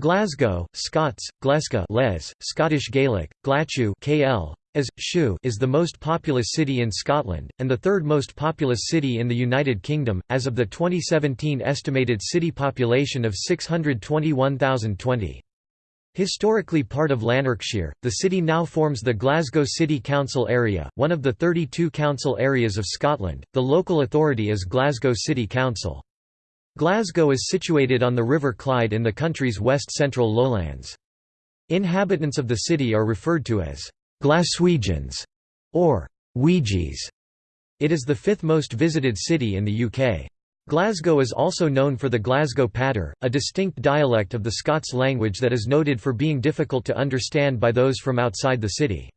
Glasgow, Scots, Gleska les, Scottish Gaelic, Glachu KL, as, Shu is the most populous city in Scotland, and the third most populous city in the United Kingdom, as of the 2017 estimated city population of 621,020. Historically part of Lanarkshire, the city now forms the Glasgow City Council area, one of the 32 council areas of Scotland. The local authority is Glasgow City Council. Glasgow is situated on the River Clyde in the country's west-central lowlands. Inhabitants of the city are referred to as Glaswegians or Weegies. It is the fifth most visited city in the UK. Glasgow is also known for the Glasgow Patter, a distinct dialect of the Scots language that is noted for being difficult to understand by those from outside the city.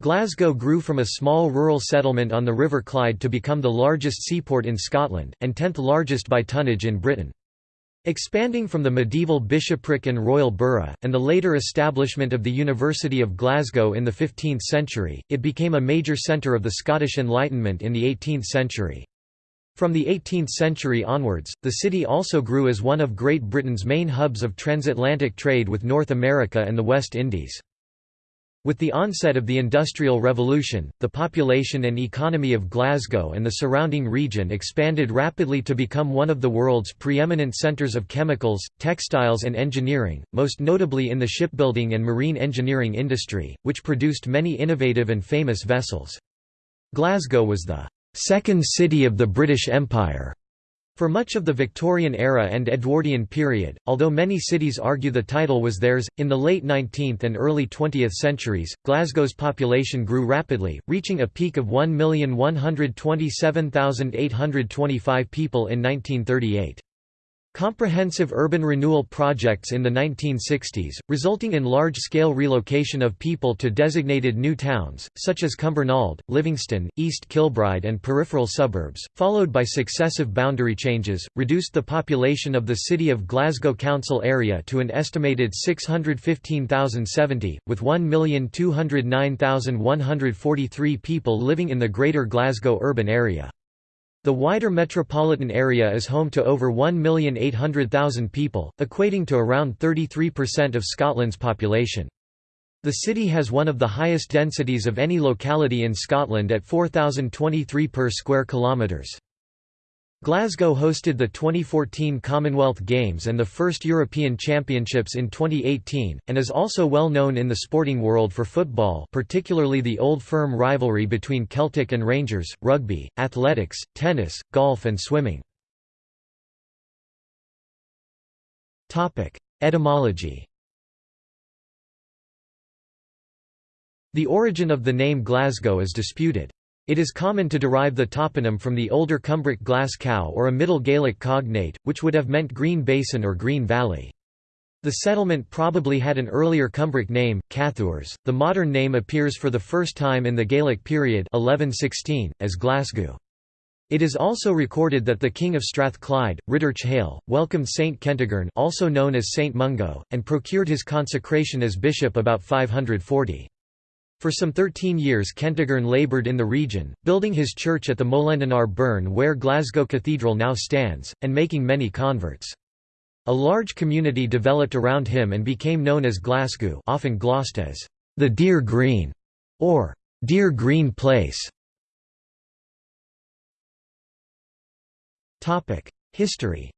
Glasgow grew from a small rural settlement on the River Clyde to become the largest seaport in Scotland, and tenth largest by tonnage in Britain. Expanding from the medieval bishopric and royal borough, and the later establishment of the University of Glasgow in the 15th century, it became a major centre of the Scottish Enlightenment in the 18th century. From the 18th century onwards, the city also grew as one of Great Britain's main hubs of transatlantic trade with North America and the West Indies. With the onset of the Industrial Revolution, the population and economy of Glasgow and the surrounding region expanded rapidly to become one of the world's preeminent centres of chemicals, textiles and engineering, most notably in the shipbuilding and marine engineering industry, which produced many innovative and famous vessels. Glasgow was the second city of the British Empire for much of the Victorian era and Edwardian period, although many cities argue the title was theirs, in the late 19th and early 20th centuries, Glasgow's population grew rapidly, reaching a peak of 1,127,825 people in 1938. Comprehensive urban renewal projects in the 1960s, resulting in large-scale relocation of people to designated new towns, such as Cumbernauld, Livingston, East Kilbride and peripheral suburbs, followed by successive boundary changes, reduced the population of the City of Glasgow Council area to an estimated 615,070, with 1,209,143 people living in the Greater Glasgow urban area. The wider metropolitan area is home to over 1,800,000 people, equating to around 33% of Scotland's population. The city has one of the highest densities of any locality in Scotland at 4,023 per square kilometres. Glasgow hosted the 2014 Commonwealth Games and the first European Championships in 2018, and is also well known in the sporting world for football particularly the Old Firm rivalry between Celtic and Rangers, rugby, athletics, tennis, golf and swimming. Etymology The origin of the name Glasgow is disputed. It is common to derive the toponym from the older Cumbric Glas Cow or a Middle Gaelic cognate, which would have meant Green Basin or Green Valley. The settlement probably had an earlier Cumbric name, Cathures. The modern name appears for the first time in the Gaelic period 1116, as Glasgow. It is also recorded that the king of Strathclyde, Rhydderch Hael, welcomed Saint Kentigern also known as Saint Mungo, and procured his consecration as bishop about 540. For some 13 years Kentigern laboured in the region, building his church at the Molendinar Burn where Glasgow Cathedral now stands, and making many converts. A large community developed around him and became known as Glasgow often glossed as the Deer Green or Deer Green Place. History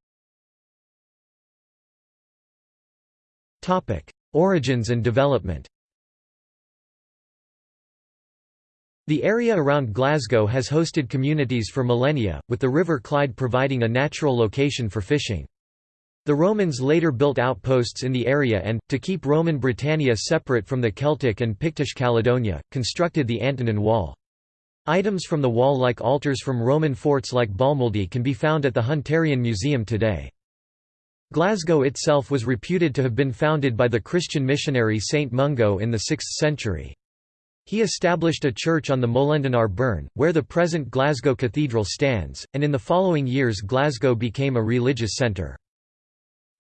Origins and development The area around Glasgow has hosted communities for millennia, with the River Clyde providing a natural location for fishing. The Romans later built outposts in the area and, to keep Roman Britannia separate from the Celtic and Pictish Caledonia, constructed the Antonine Wall. Items from the wall like altars from Roman forts like Balmuildy can be found at the Hunterian Museum today. Glasgow itself was reputed to have been founded by the Christian missionary Saint Mungo in the 6th century. He established a church on the Molendinar Burn, where the present Glasgow Cathedral stands, and in the following years Glasgow became a religious centre.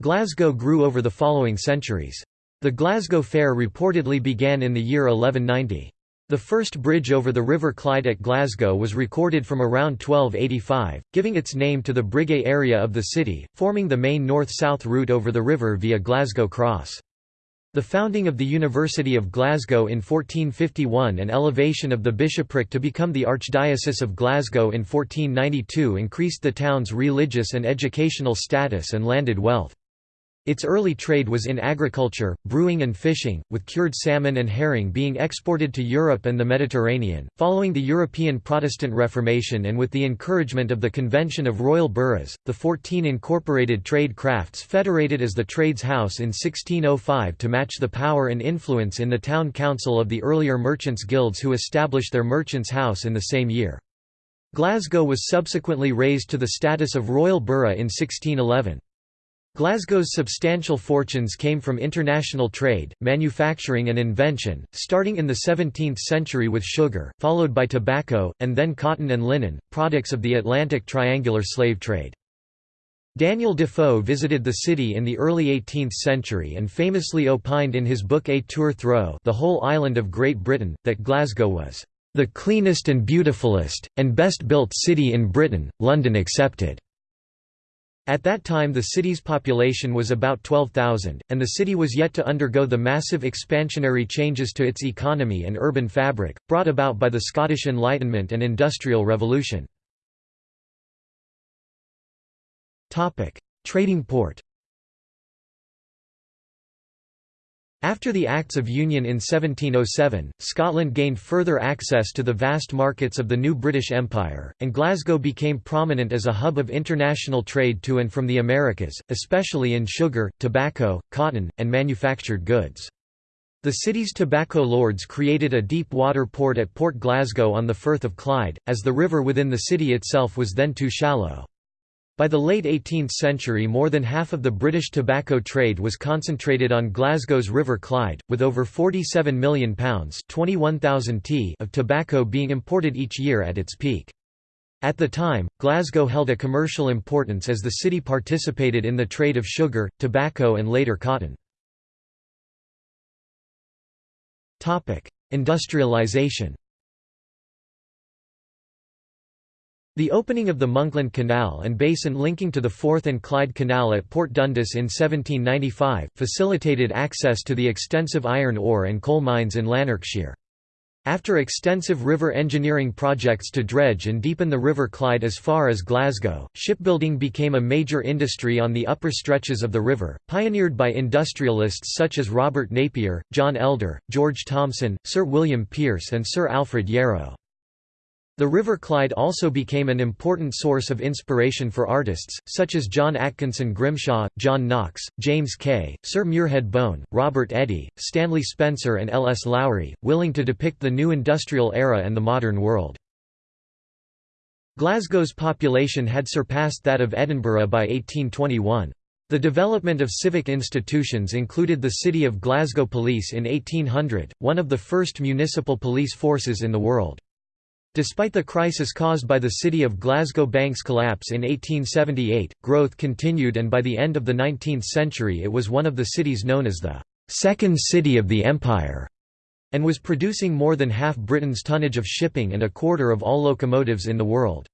Glasgow grew over the following centuries. The Glasgow Fair reportedly began in the year 1190. The first bridge over the River Clyde at Glasgow was recorded from around 1285, giving its name to the Briggait area of the city, forming the main north-south route over the river via Glasgow Cross. The founding of the University of Glasgow in 1451 and elevation of the bishopric to become the Archdiocese of Glasgow in 1492 increased the town's religious and educational status and landed wealth. Its early trade was in agriculture, brewing and fishing, with cured salmon and herring being exported to Europe and the Mediterranean. Following the European Protestant Reformation and with the encouragement of the Convention of Royal Burghs, the 14 incorporated trade crafts federated as the Trades House in 1605 to match the power and influence in the town council of the earlier merchants' guilds who established their merchants' house in the same year. Glasgow was subsequently raised to the status of royal borough in 1611. Glasgow's substantial fortunes came from international trade, manufacturing and invention, starting in the 17th century with sugar, followed by tobacco, and then cotton and linen, products of the Atlantic triangular slave trade. Daniel Defoe visited the city in the early 18th century and famously opined in his book A Tour Through the whole island of Great Britain, that Glasgow was "...the cleanest and beautifulest, and best built city in Britain, London excepted." At that time the city's population was about 12,000, and the city was yet to undergo the massive expansionary changes to its economy and urban fabric, brought about by the Scottish Enlightenment and Industrial Revolution. Trading port After the Acts of Union in 1707, Scotland gained further access to the vast markets of the new British Empire, and Glasgow became prominent as a hub of international trade to and from the Americas, especially in sugar, tobacco, cotton, and manufactured goods. The city's tobacco lords created a deep water port at Port Glasgow on the Firth of Clyde, as the river within the city itself was then too shallow. By the late 18th century more than half of the British tobacco trade was concentrated on Glasgow's River Clyde, with over £47 million t of tobacco being imported each year at its peak. At the time, Glasgow held a commercial importance as the city participated in the trade of sugar, tobacco and later cotton. Industrialisation The opening of the Monkland Canal and basin linking to the Forth and Clyde Canal at Port Dundas in 1795, facilitated access to the extensive iron ore and coal mines in Lanarkshire. After extensive river engineering projects to dredge and deepen the River Clyde as far as Glasgow, shipbuilding became a major industry on the upper stretches of the river, pioneered by industrialists such as Robert Napier, John Elder, George Thomson, Sir William Pearce and Sir Alfred Yarrow. The River Clyde also became an important source of inspiration for artists, such as John Atkinson Grimshaw, John Knox, James Kay, Sir Muirhead Bone, Robert Eadie, Stanley Spencer and L. S. Lowry, willing to depict the new industrial era and the modern world. Glasgow's population had surpassed that of Edinburgh by 1821. The development of civic institutions included the City of Glasgow Police in 1800, one of the first municipal police forces in the world. Despite the crisis caused by the city of Glasgow Bank's collapse in 1878, growth continued and by the end of the 19th century it was one of the cities known as the second city of the empire, and was producing more than half Britain's tonnage of shipping and a quarter of all locomotives in the world.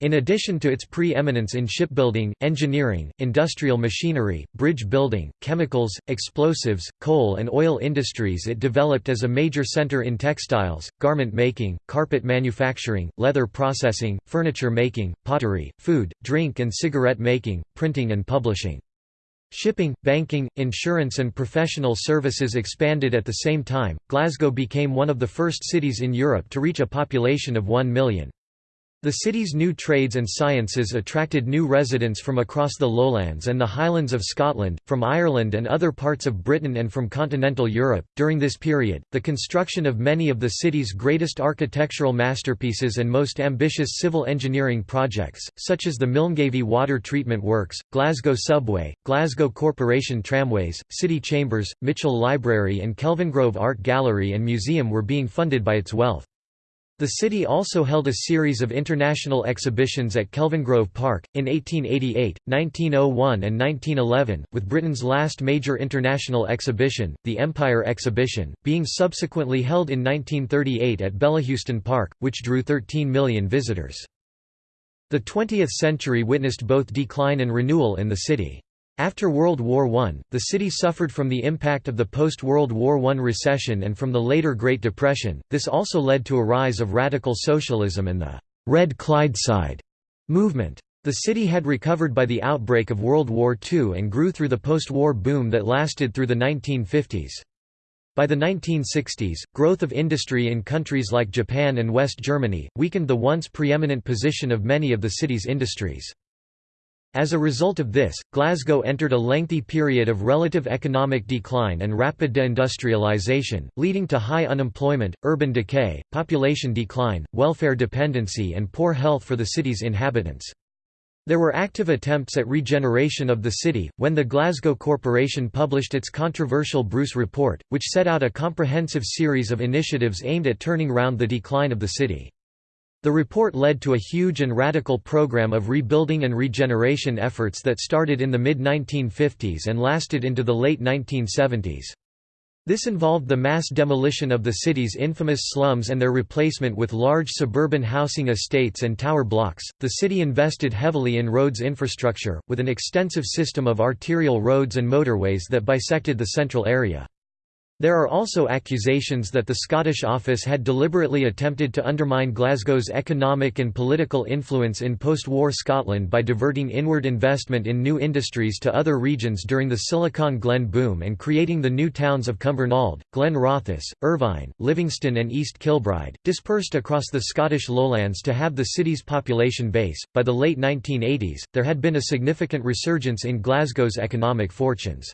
In addition to its pre-eminence in shipbuilding, engineering, industrial machinery, bridge building, chemicals, explosives, coal and oil industries it developed as a major centre in textiles, garment making, carpet manufacturing, leather processing, furniture making, pottery, food, drink and cigarette making, printing and publishing. Shipping, banking, insurance and professional services expanded at the same time. Glasgow became one of the first cities in Europe to reach a population of 1 million. The city's new trades and sciences attracted new residents from across the lowlands and the highlands of Scotland, from Ireland and other parts of Britain and from continental Europe. During this period, the construction of many of the city's greatest architectural masterpieces and most ambitious civil engineering projects, such as the Milngavie Water Treatment Works, Glasgow Subway, Glasgow Corporation Tramways, City Chambers, Mitchell Library, and Kelvingrove Art Gallery and Museum, were being funded by its wealth. The city also held a series of international exhibitions at Kelvingrove Park, in 1888, 1901 and 1911, with Britain's last major international exhibition, the Empire Exhibition, being subsequently held in 1938 at Bellahouston Park, which drew 13 million visitors. The 20th century witnessed both decline and renewal in the city. After World War I, the city suffered from the impact of the post-World War I recession and from the later Great Depression. This also led to a rise of radical socialism and the Red Clydeside movement. The city had recovered by the outbreak of World War II and grew through the post-war boom that lasted through the 1950s. By the 1960s, growth of industry in countries like Japan and West Germany, weakened the once preeminent position of many of the city's industries. As a result of this, Glasgow entered a lengthy period of relative economic decline and rapid deindustrialisation, leading to high unemployment, urban decay, population decline, welfare dependency and poor health for the city's inhabitants. There were active attempts at regeneration of the city, when the Glasgow Corporation published its controversial Bruce Report, which set out a comprehensive series of initiatives aimed at turning round the decline of the city. The report led to a huge and radical program of rebuilding and regeneration efforts that started in the mid-1950s and lasted into the late 1970s. This involved the mass demolition of the city's infamous slums and their replacement with large suburban housing estates and tower blocks. The city invested heavily in roads infrastructure, with an extensive system of arterial roads and motorways that bisected the central area. There are also accusations that the Scottish office had deliberately attempted to undermine Glasgow's economic and political influence in post-war Scotland by diverting inward investment in new industries to other regions during the Silicon Glen boom and creating the new towns of Cumbernauld, Glenrothes, Irvine, Livingston and East Kilbride, dispersed across the Scottish lowlands to have the city's population base. By the late 1980s, there had been a significant resurgence in Glasgow's economic fortunes.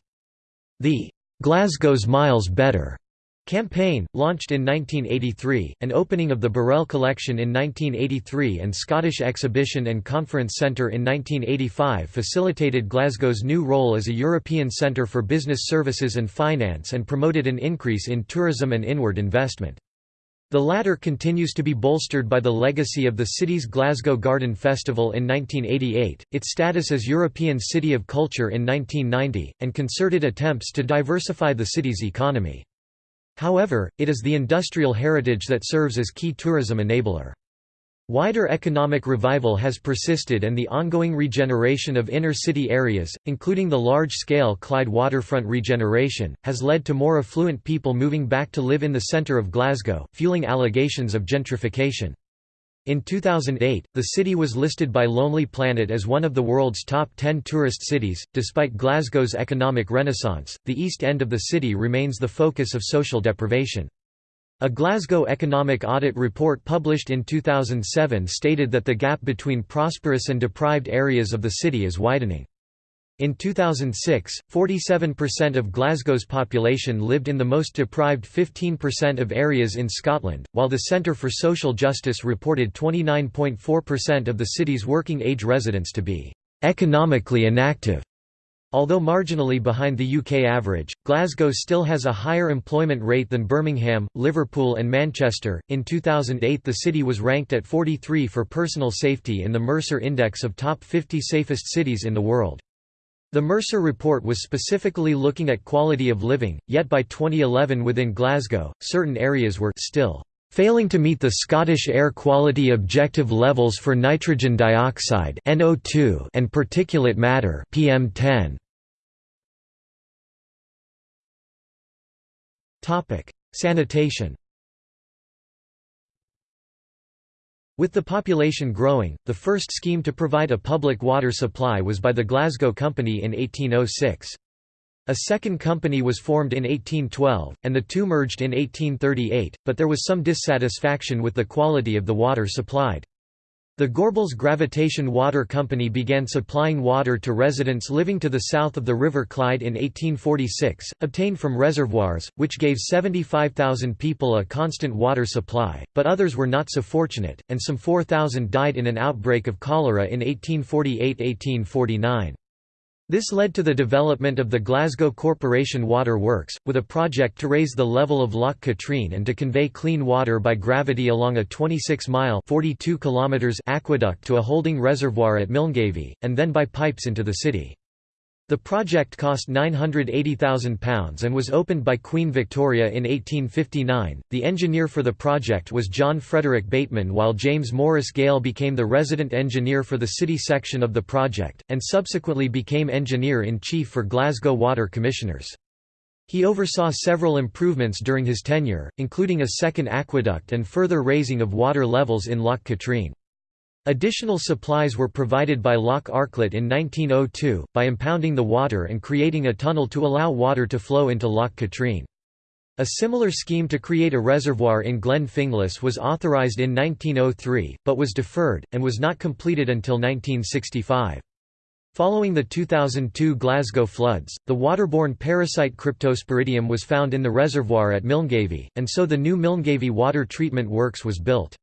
The Glasgow's Miles Better campaign, launched in 1983, an opening of the Burrell Collection in 1983 and Scottish Exhibition and Conference Centre in 1985 facilitated Glasgow's new role as a European centre for business services and finance and promoted an increase in tourism and inward investment. The latter continues to be bolstered by the legacy of the city's Glasgow Garden Festival in 1988, its status as European City of Culture in 1990, and concerted attempts to diversify the city's economy. However, it is the industrial heritage that serves as key tourism enabler. Wider economic revival has persisted and the ongoing regeneration of inner-city areas, including the large-scale Clyde waterfront regeneration, has led to more affluent people moving back to live in the centre of Glasgow, fueling allegations of gentrification. In 2008, the city was listed by Lonely Planet as one of the world's top 10 tourist cities. Despite Glasgow's economic renaissance, the east end of the city remains the focus of social deprivation. A Glasgow Economic Audit report published in 2007 stated that the gap between prosperous and deprived areas of the city is widening. In 2006, 47% of Glasgow's population lived in the most deprived 15% of areas in Scotland, while the Centre for Social Justice reported 29.4% of the city's working-age residents to be economically inactive. Although marginally behind the UK average, Glasgow still has a higher employment rate than Birmingham, Liverpool, and Manchester. In 2008, the city was ranked at 43 for personal safety in the Mercer Index of Top 50 Safest Cities in the World. The Mercer report was specifically looking at quality of living, yet by 2011 within Glasgow, certain areas were still failing to meet the Scottish air quality objective levels for nitrogen dioxide (NO2) and particulate matter (PM10). Topic: Sanitation. With the population growing, the first scheme to provide a public water supply was by the Glasgow Company in 1806. A second company was formed in 1812, and the two merged in 1838, but there was some dissatisfaction with the quality of the water supplied. The Gorbals Gravitation Water Company began supplying water to residents living to the south of the River Clyde in 1846, obtained from reservoirs, which gave 75,000 people a constant water supply, but others were not so fortunate, and some 4,000 died in an outbreak of cholera in 1848–1849. This led to the development of the Glasgow Corporation Water Works, with a project to raise the level of Loch Katrine and to convey clean water by gravity along a 26-mile aqueduct to a holding reservoir at Milngavie, and then by pipes into the city. The project cost £980,000 and was opened by Queen Victoria in 1859. The engineer for the project was John Frederick Bateman, while James Morris Gale became the resident engineer for the city section of the project, and subsequently became engineer in chief for Glasgow Water Commissioners. He oversaw several improvements during his tenure, including a second aqueduct and further raising of water levels in Loch Katrine. Additional supplies were provided by Loch Arklet in 1902, by impounding the water and creating a tunnel to allow water to flow into Loch Katrine. A similar scheme to create a reservoir in Glen Finglas was authorised in 1903, but was deferred, and was not completed until 1965. Following the 2002 Glasgow floods, the waterborne parasite Cryptosporidium was found in the reservoir at Milngavie, and so the new Milngavie Water Treatment Works was built.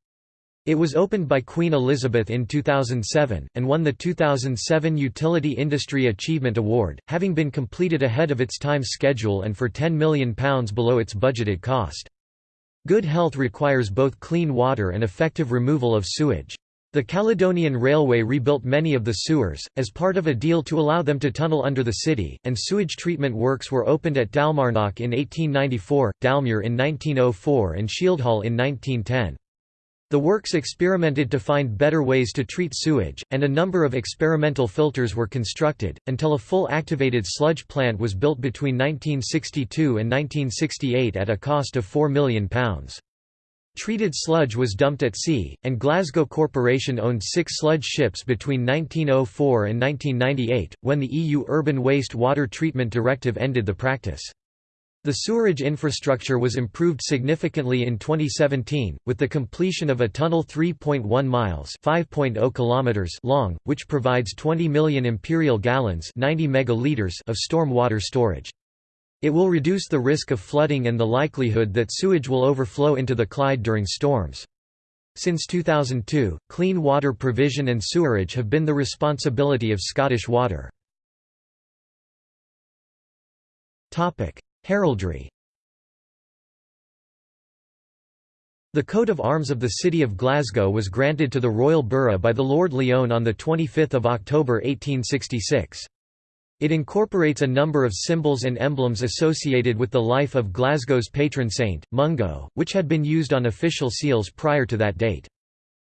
It was opened by Queen Elizabeth in 2007, and won the 2007 Utility Industry Achievement Award, having been completed ahead of its time schedule and for £10 million below its budgeted cost. Good health requires both clean water and effective removal of sewage. The Caledonian Railway rebuilt many of the sewers, as part of a deal to allow them to tunnel under the city, and sewage treatment works were opened at Dalmarnock in 1894, Dalmuir in 1904 and Shieldhall in 1910. The works experimented to find better ways to treat sewage, and a number of experimental filters were constructed, until a full activated sludge plant was built between 1962 and 1968 at a cost of £4 million. Treated sludge was dumped at sea, and Glasgow Corporation owned six sludge ships between 1904 and 1998, when the EU Urban Waste Water Treatment Directive ended the practice. The sewerage infrastructure was improved significantly in 2017, with the completion of a tunnel 3.1 miles oh kilometers long, which provides 20 million imperial gallons 90 megaliters of storm water storage. It will reduce the risk of flooding and the likelihood that sewage will overflow into the Clyde during storms. Since 2002, clean water provision and sewerage have been the responsibility of Scottish Water. Heraldry The coat of arms of the City of Glasgow was granted to the Royal Borough by the Lord Lyon on 25 October 1866. It incorporates a number of symbols and emblems associated with the life of Glasgow's patron saint, Mungo, which had been used on official seals prior to that date.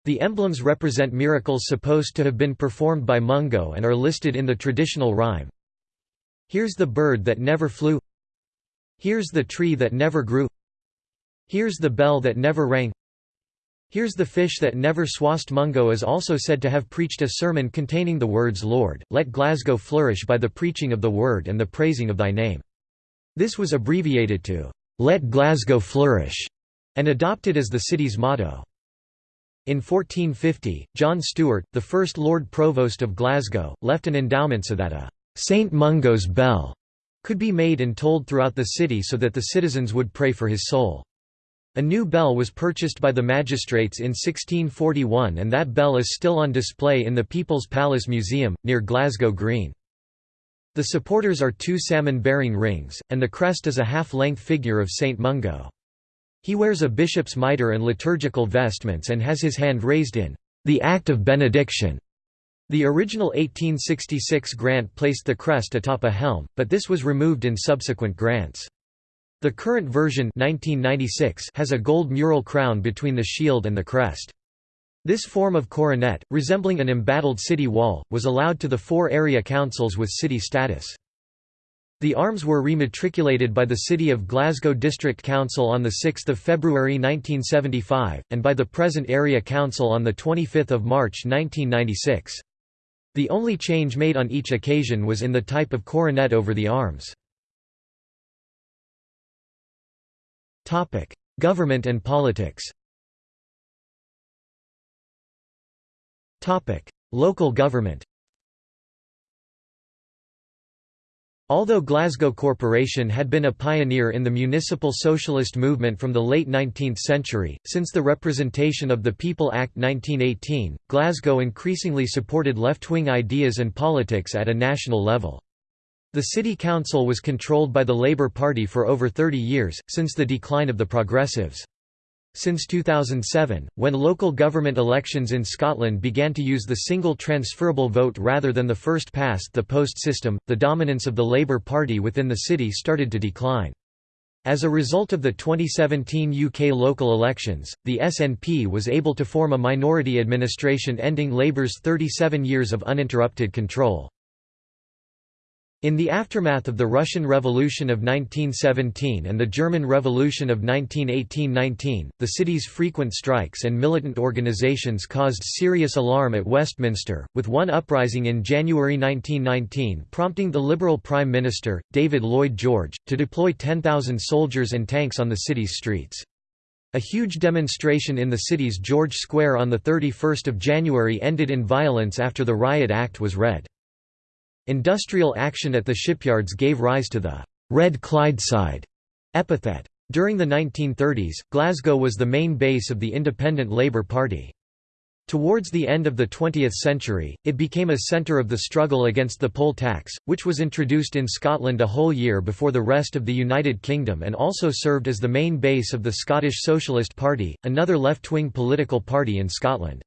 The emblems represent miracles supposed to have been performed by Mungo and are listed in the traditional rhyme. Here's the bird that never flew Here's the tree that never grew Here's the bell that never rang Here's the fish that never swast Mungo is also said to have preached a sermon containing the words Lord, let Glasgow flourish by the preaching of the word and the praising of thy name. This was abbreviated to, Let Glasgow flourish, and adopted as the city's motto. In 1450, John Stewart, the first Lord Provost of Glasgow, left an endowment so that a St Mungo's bell could be made and tolled throughout the city so that the citizens would pray for his soul. A new bell was purchased by the magistrates in 1641 and that bell is still on display in the People's Palace Museum, near Glasgow Green. The supporters are two salmon-bearing rings, and the crest is a half-length figure of Saint Mungo. He wears a bishop's mitre and liturgical vestments and has his hand raised in the act of benediction. The original 1866 grant placed the crest atop a helm, but this was removed in subsequent grants. The current version 1996 has a gold mural crown between the shield and the crest. This form of coronet, resembling an embattled city wall, was allowed to the four area councils with city status. The arms were rematriculated by the City of Glasgow District Council on 6 February 1975, and by the present Area Council on 25 March 1996. The only change made on each occasion was in the type of coronet over the arms. Government and politics. Local government Although Glasgow Corporation had been a pioneer in the municipal socialist movement from the late 19th century, since the Representation of the People Act 1918, Glasgow increasingly supported left-wing ideas and politics at a national level. The city council was controlled by the Labour Party for over 30 years, since the decline of the Progressives. Since 2007, when local government elections in Scotland began to use the single transferable vote rather than the first past the post system, the dominance of the Labour Party within the city started to decline. As a result of the 2017 UK local elections, the SNP was able to form a minority administration ending Labour's 37 years of uninterrupted control. In the aftermath of the Russian Revolution of 1917 and the German Revolution of 1918–19, the city's frequent strikes and militant organizations caused serious alarm at Westminster, with one uprising in January 1919 prompting the Liberal Prime Minister, David Lloyd George, to deploy 10,000 soldiers and tanks on the city's streets. A huge demonstration in the city's George Square on 31 January ended in violence after the Riot Act was read. Industrial action at the shipyards gave rise to the «Red Clydeside» epithet. During the 1930s, Glasgow was the main base of the Independent Labour Party. Towards the end of the 20th century, it became a centre of the struggle against the poll tax, which was introduced in Scotland a whole year before the rest of the United Kingdom and also served as the main base of the Scottish Socialist Party, another left-wing political party in Scotland.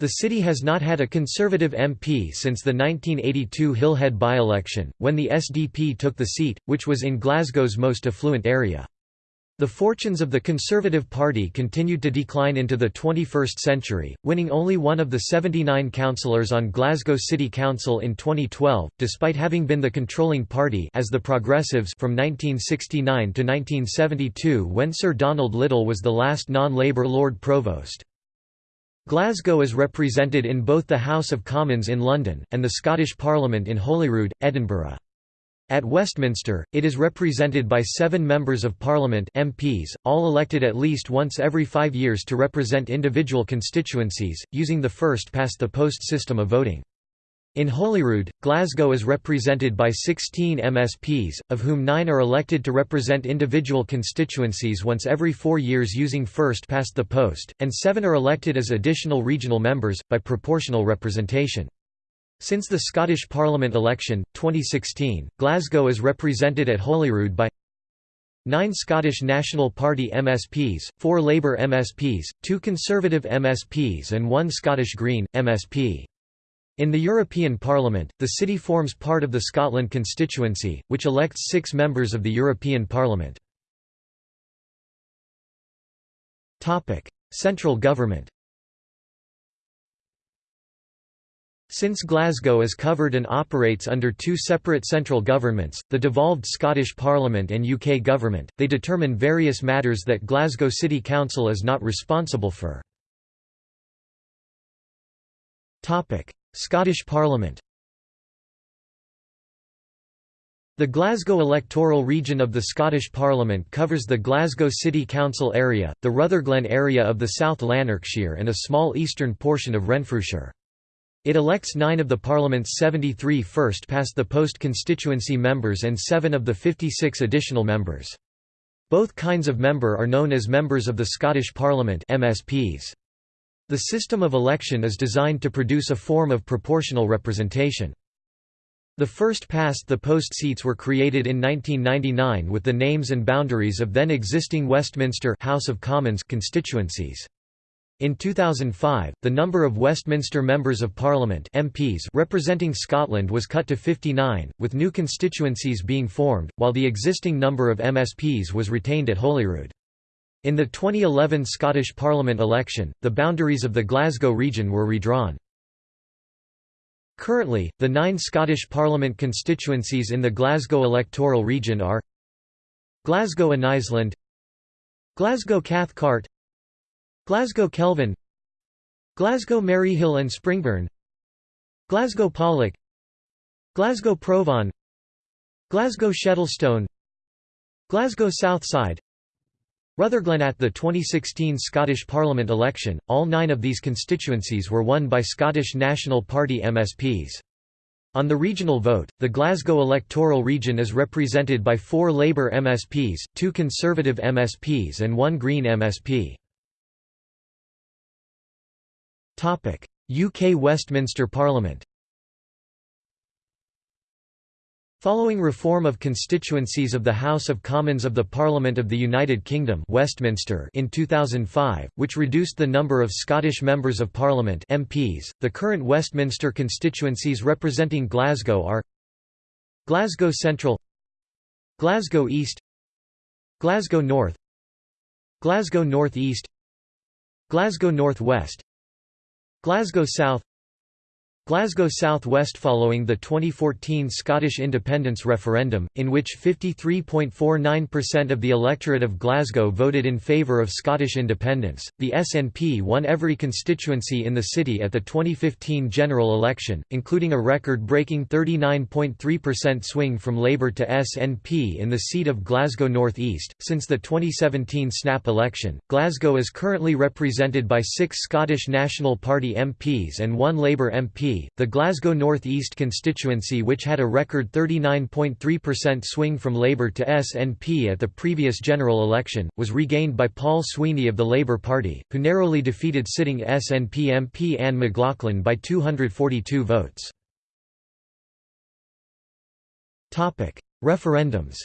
The city has not had a Conservative MP since the 1982 Hillhead by-election, when the SDP took the seat, which was in Glasgow's most affluent area. The fortunes of the Conservative Party continued to decline into the 21st century, winning only one of the 79 councillors on Glasgow City Council in 2012, despite having been the controlling party as the Progressives from 1969 to 1972 when Sir Donald Liddle was the last non-Labour Lord Provost. Glasgow is represented in both the House of Commons in London, and the Scottish Parliament in Holyrood, Edinburgh. At Westminster, it is represented by seven Members of Parliament MPs, all elected at least once every five years to represent individual constituencies, using the first-past-the-post system of voting. In Holyrood, Glasgow is represented by 16 MSPs, of whom nine are elected to represent individual constituencies once every four years using first past the post, and seven are elected as additional regional members, by proportional representation. Since the Scottish Parliament election, 2016, Glasgow is represented at Holyrood by Nine Scottish National Party MSPs, four Labour MSPs, two Conservative MSPs and one Scottish Green, MSP. In the European Parliament, the city forms part of the Scotland constituency, which elects six members of the European Parliament. Central government Since Glasgow is covered and operates under two separate central governments, the devolved Scottish Parliament and UK Government, they determine various matters that Glasgow City Council is not responsible for. Scottish Parliament The Glasgow electoral region of the Scottish Parliament covers the Glasgow City Council area, the Rutherglen area of the South Lanarkshire and a small eastern portion of Renfrewshire. It elects nine of the Parliament's 73 first-past-the-post constituency members and seven of the 56 additional members. Both kinds of member are known as members of the Scottish Parliament MSPs. The system of election is designed to produce a form of proportional representation. The first past the post seats were created in 1999 with the names and boundaries of then existing Westminster House of Commons constituencies. In 2005, the number of Westminster Members of Parliament MPs representing Scotland was cut to 59, with new constituencies being formed, while the existing number of MSPs was retained at Holyrood. In the 2011 Scottish Parliament election, the boundaries of the Glasgow region were redrawn. Currently, the nine Scottish Parliament constituencies in the Glasgow electoral region are Glasgow Anniesland Glasgow Cathcart Glasgow Kelvin Glasgow Maryhill and Springburn Glasgow Pollok Glasgow Provan Glasgow Shettleston Glasgow Southside Rutherglen at the 2016 Scottish Parliament election, all nine of these constituencies were won by Scottish National Party MSPs. On the regional vote, the Glasgow electoral region is represented by four Labour MSPs, two Conservative MSPs and one Green MSP. UK Westminster Parliament Following reform of constituencies of the House of Commons of the Parliament of the United Kingdom Westminster in 2005, which reduced the number of Scottish Members of Parliament MPs, the current Westminster constituencies representing Glasgow are Glasgow Central Glasgow East Glasgow North Glasgow North East Glasgow North West Glasgow South Glasgow South West following the 2014 Scottish independence referendum, in which 53.49% of the electorate of Glasgow voted in favour of Scottish independence, the SNP won every constituency in the city at the 2015 general election, including a record-breaking 39.3% swing from Labour to SNP in the seat of Glasgow North East. Since the 2017 snap election, Glasgow is currently represented by six Scottish National Party MPs and one Labour MP, the Glasgow North East constituency which had a record 39.3% swing from Labour to SNP at the previous general election, was regained by Paul Sweeney of the Labour Party, who narrowly defeated sitting SNP MP Anne McLaughlin by 242 votes. Referendums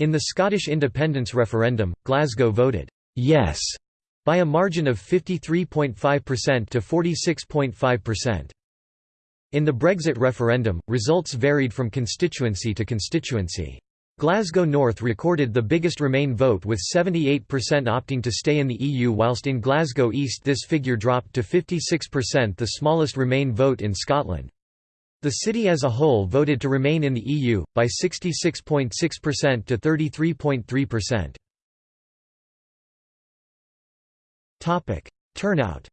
In the Scottish independence referendum, Glasgow voted «yes» by a margin of 53.5% to 46.5%. In the Brexit referendum, results varied from constituency to constituency. Glasgow North recorded the biggest Remain vote with 78% opting to stay in the EU whilst in Glasgow East this figure dropped to 56% the smallest Remain vote in Scotland. The city as a whole voted to remain in the EU, by 66.6% to 33.3%. Turnout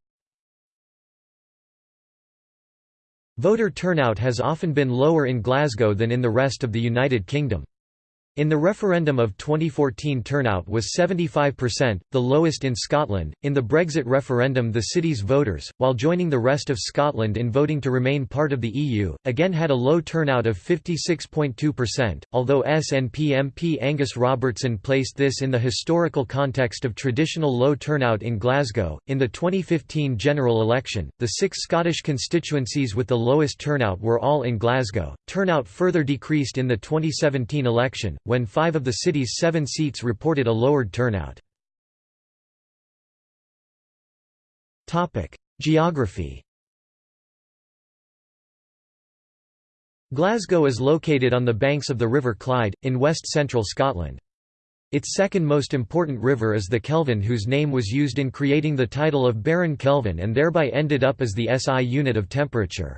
Voter turnout has often been lower in Glasgow than in the rest of the United Kingdom. In the referendum of 2014 turnout was 75%, the lowest in Scotland. In the Brexit referendum, the city's voters, while joining the rest of Scotland in voting to remain part of the EU, again had a low turnout of 56.2%, although SNP MP Angus Robertson placed this in the historical context of traditional low turnout in Glasgow. In the 2015 general election, the six Scottish constituencies with the lowest turnout were all in Glasgow. Turnout further decreased in the 2017 election when five of the city's seven seats reported a lowered turnout. Geography Glasgow is located on the banks of the River Clyde, in west-central Scotland. Its second most important river is the Kelvin whose name was used in creating the title of Baron Kelvin and thereby ended up as the SI unit of temperature.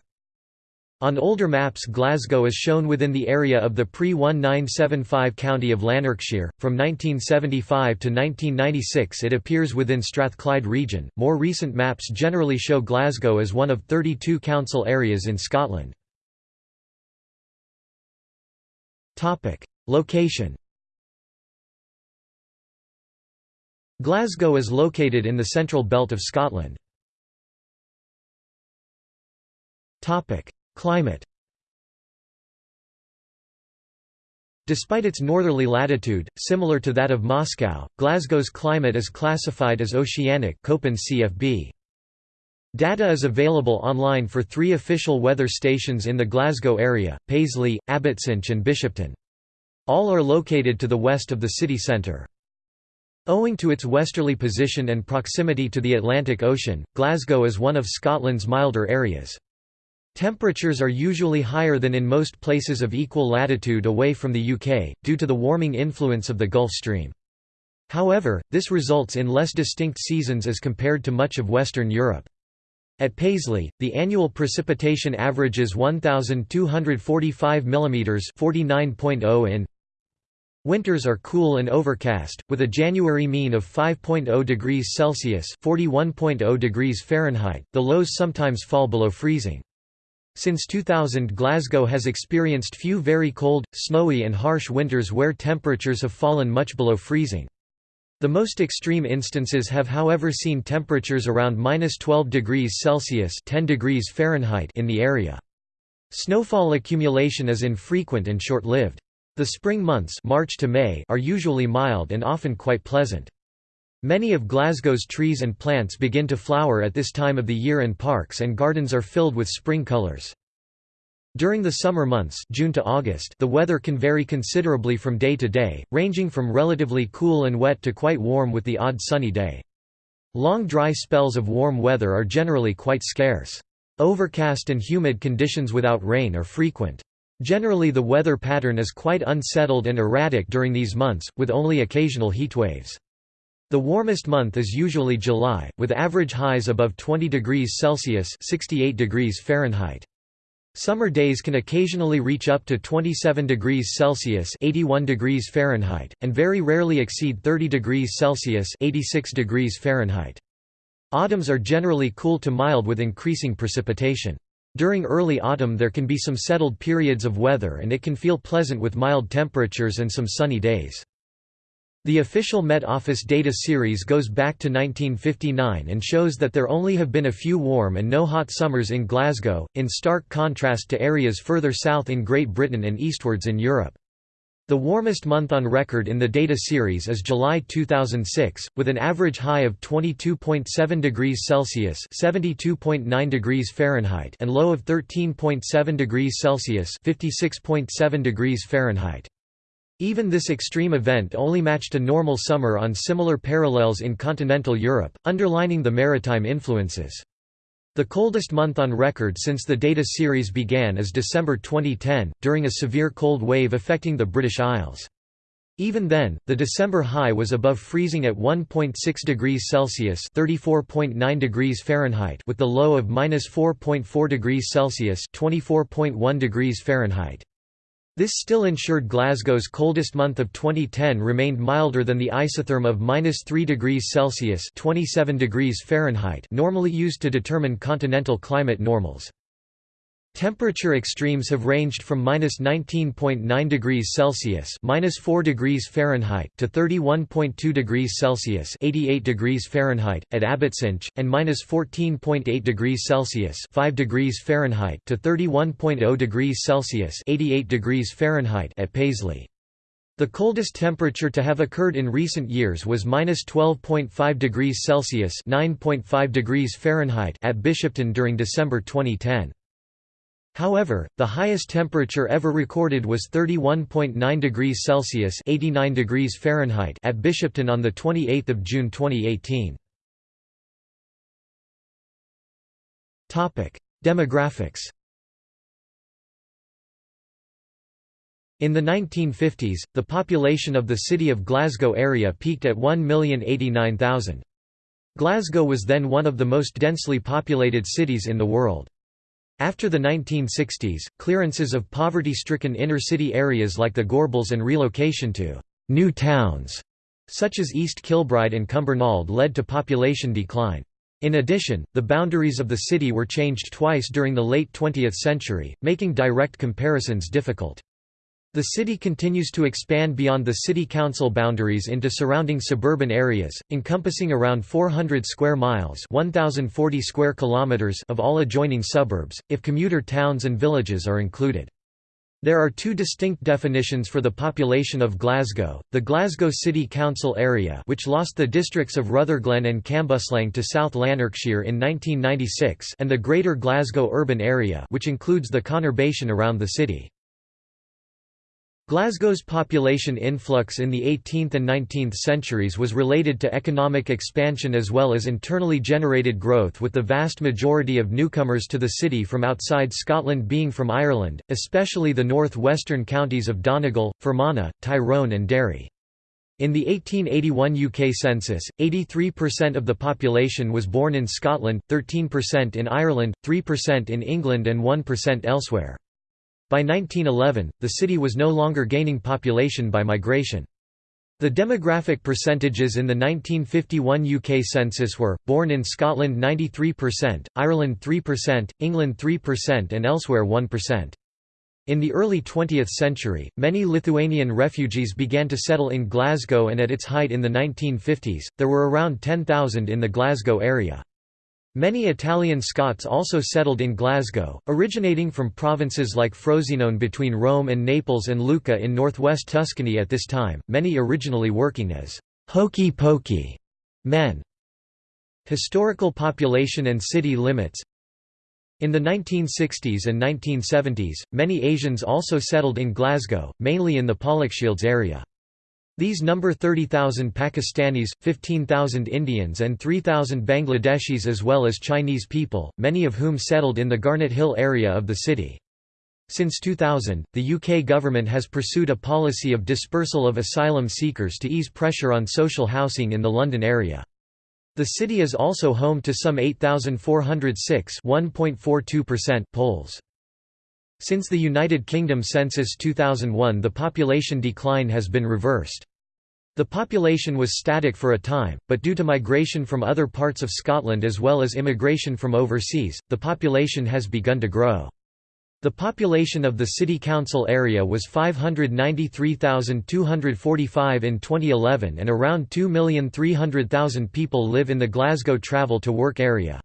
On older maps Glasgow is shown within the area of the pre-1975 county of Lanarkshire. From 1975 to 1996 it appears within Strathclyde region. More recent maps generally show Glasgow as one of 32 council areas in Scotland. Location. Glasgow is located in the central belt of Scotland. Climate Despite its northerly latitude, similar to that of Moscow, Glasgow's climate is classified as oceanic CFB. Data is available online for three official weather stations in the Glasgow area, Paisley, Abbotsinch and Bishopton. All are located to the west of the city centre. Owing to its westerly position and proximity to the Atlantic Ocean, Glasgow is one of Scotland's milder areas. Temperatures are usually higher than in most places of equal latitude away from the UK, due to the warming influence of the Gulf Stream. However, this results in less distinct seasons as compared to much of Western Europe. At Paisley, the annual precipitation averages 1,245 mm 49.0 in. Winters are cool and overcast, with a January mean of 5.0 degrees Celsius (41.0 degrees Fahrenheit). The lows sometimes fall below freezing. Since 2000 Glasgow has experienced few very cold, snowy and harsh winters where temperatures have fallen much below freezing. The most extreme instances have however seen temperatures around minus 12 degrees Celsius 10 degrees Fahrenheit in the area. Snowfall accumulation is infrequent and short-lived. The spring months March to May are usually mild and often quite pleasant. Many of Glasgow's trees and plants begin to flower at this time of the year and parks and gardens are filled with spring colours. During the summer months June to August, the weather can vary considerably from day to day, ranging from relatively cool and wet to quite warm with the odd sunny day. Long dry spells of warm weather are generally quite scarce. Overcast and humid conditions without rain are frequent. Generally the weather pattern is quite unsettled and erratic during these months, with only occasional heatwaves. The warmest month is usually July, with average highs above 20 degrees Celsius 68 degrees Fahrenheit. Summer days can occasionally reach up to 27 degrees Celsius (81 degrees Fahrenheit) and very rarely exceed 30 degrees Celsius (86 degrees Fahrenheit). Autumns are generally cool to mild with increasing precipitation. During early autumn there can be some settled periods of weather and it can feel pleasant with mild temperatures and some sunny days. The official Met Office data series goes back to 1959 and shows that there only have been a few warm and no hot summers in Glasgow, in stark contrast to areas further south in Great Britain and eastwards in Europe. The warmest month on record in the data series is July 2006, with an average high of 22.7 degrees Celsius (72.9 degrees Fahrenheit) and low of 13.7 degrees Celsius (56.7 degrees Fahrenheit). Even this extreme event only matched a normal summer on similar parallels in continental Europe, underlining the maritime influences. The coldest month on record since the data series began is December 2010, during a severe cold wave affecting the British Isles. Even then, the December high was above freezing at 1.6 degrees Celsius (34.9 degrees Fahrenheit) with the low of -4.4 degrees Celsius (24.1 degrees Fahrenheit). This still ensured Glasgow's coldest month of 2010 remained milder than the isotherm of -3 degrees Celsius (27 degrees Fahrenheit) normally used to determine continental climate normals. Temperature extremes have ranged from minus 19.9 degrees Celsius minus 4 degrees Fahrenheit to 31.2 degrees Celsius 88 degrees Fahrenheit at Abbotsinch, and minus 14.8 degrees Celsius 5 degrees Fahrenheit to 31.0 degrees Celsius 88 degrees Fahrenheit at Paisley. The coldest temperature to have occurred in recent years was minus 12.5 degrees Celsius 9.5 degrees Fahrenheit at Bishopton during December 2010. However, the highest temperature ever recorded was 31.9 degrees Celsius (89 degrees Fahrenheit) at Bishopton on the 28th of June 2018. Topic: Demographics. In the 1950s, the population of the city of Glasgow area peaked at 1,089,000. Glasgow was then one of the most densely populated cities in the world. After the 1960s, clearances of poverty-stricken inner-city areas like the Gorbals and relocation to «new towns» such as East Kilbride and Cumbernauld led to population decline. In addition, the boundaries of the city were changed twice during the late 20th century, making direct comparisons difficult. The city continues to expand beyond the city council boundaries into surrounding suburban areas, encompassing around 400 square miles (1040 square kilometers) of all adjoining suburbs, if commuter towns and villages are included. There are two distinct definitions for the population of Glasgow, the Glasgow City Council area which lost the districts of Rutherglen and Cambuslang to South Lanarkshire in 1996 and the Greater Glasgow Urban Area which includes the conurbation around the city. Glasgow's population influx in the 18th and 19th centuries was related to economic expansion as well as internally generated growth with the vast majority of newcomers to the city from outside Scotland being from Ireland, especially the north-western counties of Donegal, Fermanagh, Tyrone and Derry. In the 1881 UK census, 83% of the population was born in Scotland, 13% in Ireland, 3% in England and 1% elsewhere. By 1911, the city was no longer gaining population by migration. The demographic percentages in the 1951 UK census were, born in Scotland 93%, Ireland 3%, England 3% and elsewhere 1%. In the early 20th century, many Lithuanian refugees began to settle in Glasgow and at its height in the 1950s, there were around 10,000 in the Glasgow area. Many Italian Scots also settled in Glasgow, originating from provinces like Frosinone between Rome and Naples and Lucca in northwest Tuscany at this time, many originally working as hokey pokey men. Historical population and city limits in the 1960s and 1970s, many Asians also settled in Glasgow, mainly in the Pollokshields area. These number 30,000 Pakistanis, 15,000 Indians and 3,000 Bangladeshis as well as Chinese people, many of whom settled in the Garnet Hill area of the city. Since 2000, the UK government has pursued a policy of dispersal of asylum seekers to ease pressure on social housing in the London area. The city is also home to some 8,406 Poles. Since the United Kingdom Census 2001 the population decline has been reversed. The population was static for a time, but due to migration from other parts of Scotland as well as immigration from overseas, the population has begun to grow. The population of the city council area was 593,245 in 2011 and around 2,300,000 people live in the Glasgow travel to work area.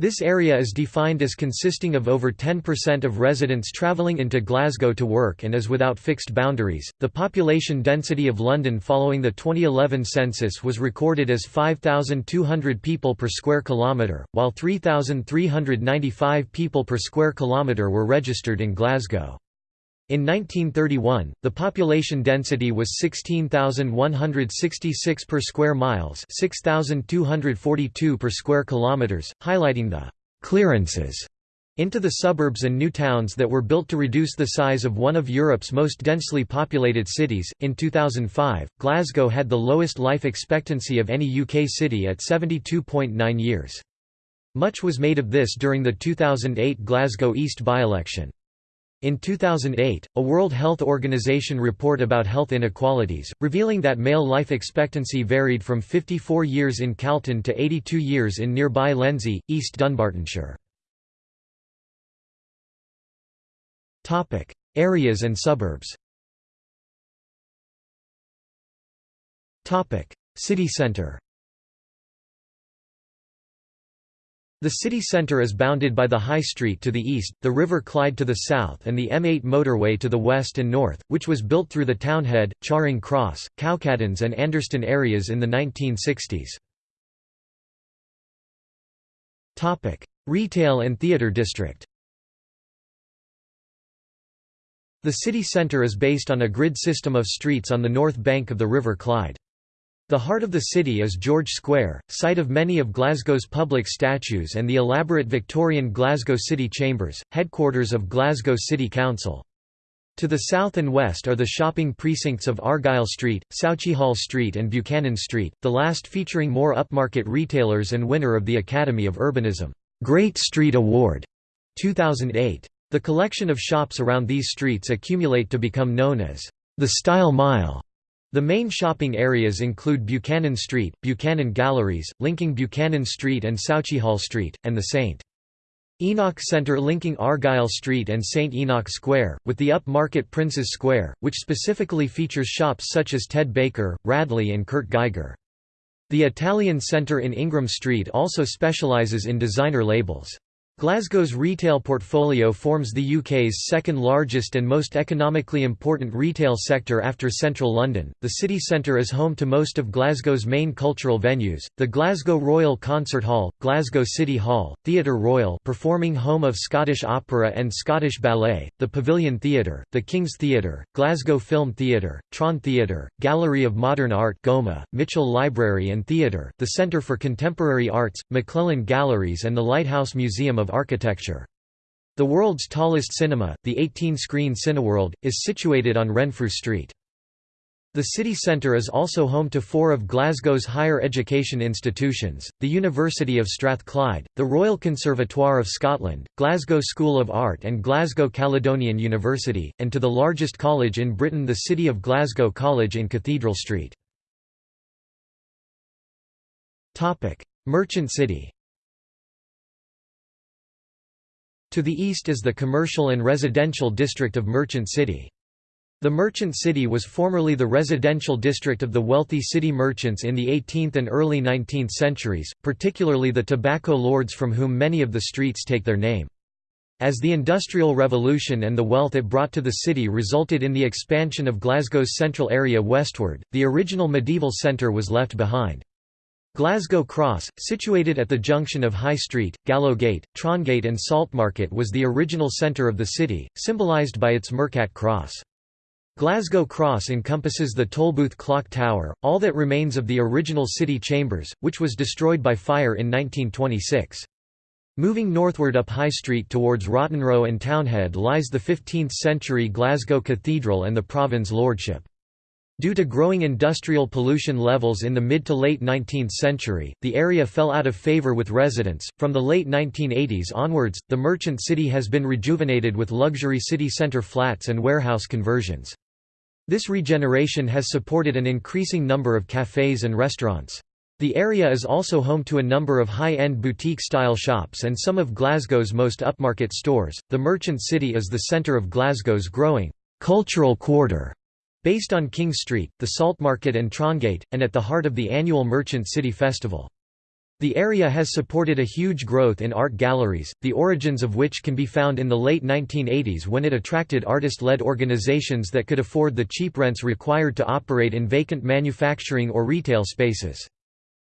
This area is defined as consisting of over 10% of residents travelling into Glasgow to work and is without fixed boundaries. The population density of London following the 2011 census was recorded as 5,200 people per square kilometre, while 3,395 people per square kilometre were registered in Glasgow. In 1931, the population density was 16,166 per square miles, 6,242 per square kilometers, highlighting the clearances into the suburbs and new towns that were built to reduce the size of one of Europe's most densely populated cities. In 2005, Glasgow had the lowest life expectancy of any UK city at 72.9 years. Much was made of this during the 2008 Glasgow East by-election. In 2008, a World Health Organization report about health inequalities, revealing that male life expectancy varied from 54 years in Calton to 82 years in nearby Lenzie, East Dunbartonshire. Areas and suburbs City centre The city centre is bounded by the High Street to the east, the River Clyde to the south and the M8 motorway to the west and north, which was built through the Townhead, Charing Cross, Cowcaddens and Anderston areas in the 1960s. Retail and theatre district The city centre is based on a grid system of streets on the north bank of the River Clyde. The heart of the city is George Square, site of many of Glasgow's public statues and the elaborate Victorian Glasgow City Chambers, headquarters of Glasgow City Council. To the south and west are the shopping precincts of Argyle Street, Sauchiehall Street and Buchanan Street, the last featuring more upmarket retailers and winner of the Academy of Urbanism Great Street Award 2008. The collection of shops around these streets accumulate to become known as the Style Mile. The main shopping areas include Buchanan Street, Buchanan Galleries, linking Buchanan Street and Sauchiehall Street, and the St. Enoch Centre linking Argyle Street and St. Enoch Square, with the upmarket Princes Square, which specifically features shops such as Ted Baker, Radley and Kurt Geiger. The Italian Centre in Ingram Street also specialises in designer labels. Glasgow's retail portfolio forms the UK's second largest and most economically important retail sector after central London. The city centre is home to most of Glasgow's main cultural venues: the Glasgow Royal Concert Hall, Glasgow City Hall, Theatre Royal, performing home of Scottish opera and Scottish ballet, the Pavilion Theatre, the King's Theatre, Glasgow Film Theatre, Tron Theatre, Gallery of Modern Art GOMA, Mitchell Library and Theatre, the Centre for Contemporary Arts, McLellan Galleries and the Lighthouse Museum of architecture. The world's tallest cinema, the 18-screen Cineworld, is situated on Renfrew Street. The city centre is also home to four of Glasgow's higher education institutions, the University of Strathclyde, the Royal Conservatoire of Scotland, Glasgow School of Art and Glasgow Caledonian University, and to the largest college in Britain the City of Glasgow College in Cathedral Street. Merchant City To the east is the commercial and residential district of Merchant City. The Merchant City was formerly the residential district of the wealthy city merchants in the 18th and early 19th centuries, particularly the tobacco lords from whom many of the streets take their name. As the Industrial Revolution and the wealth it brought to the city resulted in the expansion of Glasgow's central area westward, the original medieval centre was left behind. Glasgow Cross, situated at the junction of High Street, Gallowgate, Trongate and Saltmarket was the original centre of the city, symbolised by its Mercat cross. Glasgow Cross encompasses the Tolbooth Clock Tower, all that remains of the original city chambers, which was destroyed by fire in 1926. Moving northward up High Street towards Rottenrow and Townhead lies the 15th-century Glasgow Cathedral and the Provand's Lordship. Due to growing industrial pollution levels in the mid to late 19th century, the area fell out of favour with residents. From the late 1980s onwards, the merchant city has been rejuvenated with luxury city centre flats and warehouse conversions. This regeneration has supported an increasing number of cafes and restaurants. The area is also home to a number of high-end boutique-style shops and some of Glasgow's most upmarket stores. The Merchant City is the centre of Glasgow's growing cultural quarter, based on King Street, the Salt Market and Trongate, and at the heart of the annual Merchant City Festival. The area has supported a huge growth in art galleries, the origins of which can be found in the late 1980s when it attracted artist-led organizations that could afford the cheap rents required to operate in vacant manufacturing or retail spaces.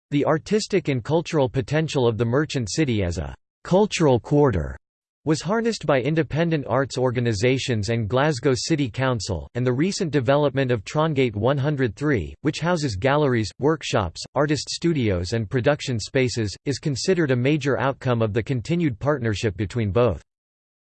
The artistic and cultural potential of the merchant city as a «cultural quarter» was harnessed by independent arts organisations and Glasgow City Council, and the recent development of Trongate 103, which houses galleries, workshops, artist studios and production spaces, is considered a major outcome of the continued partnership between both.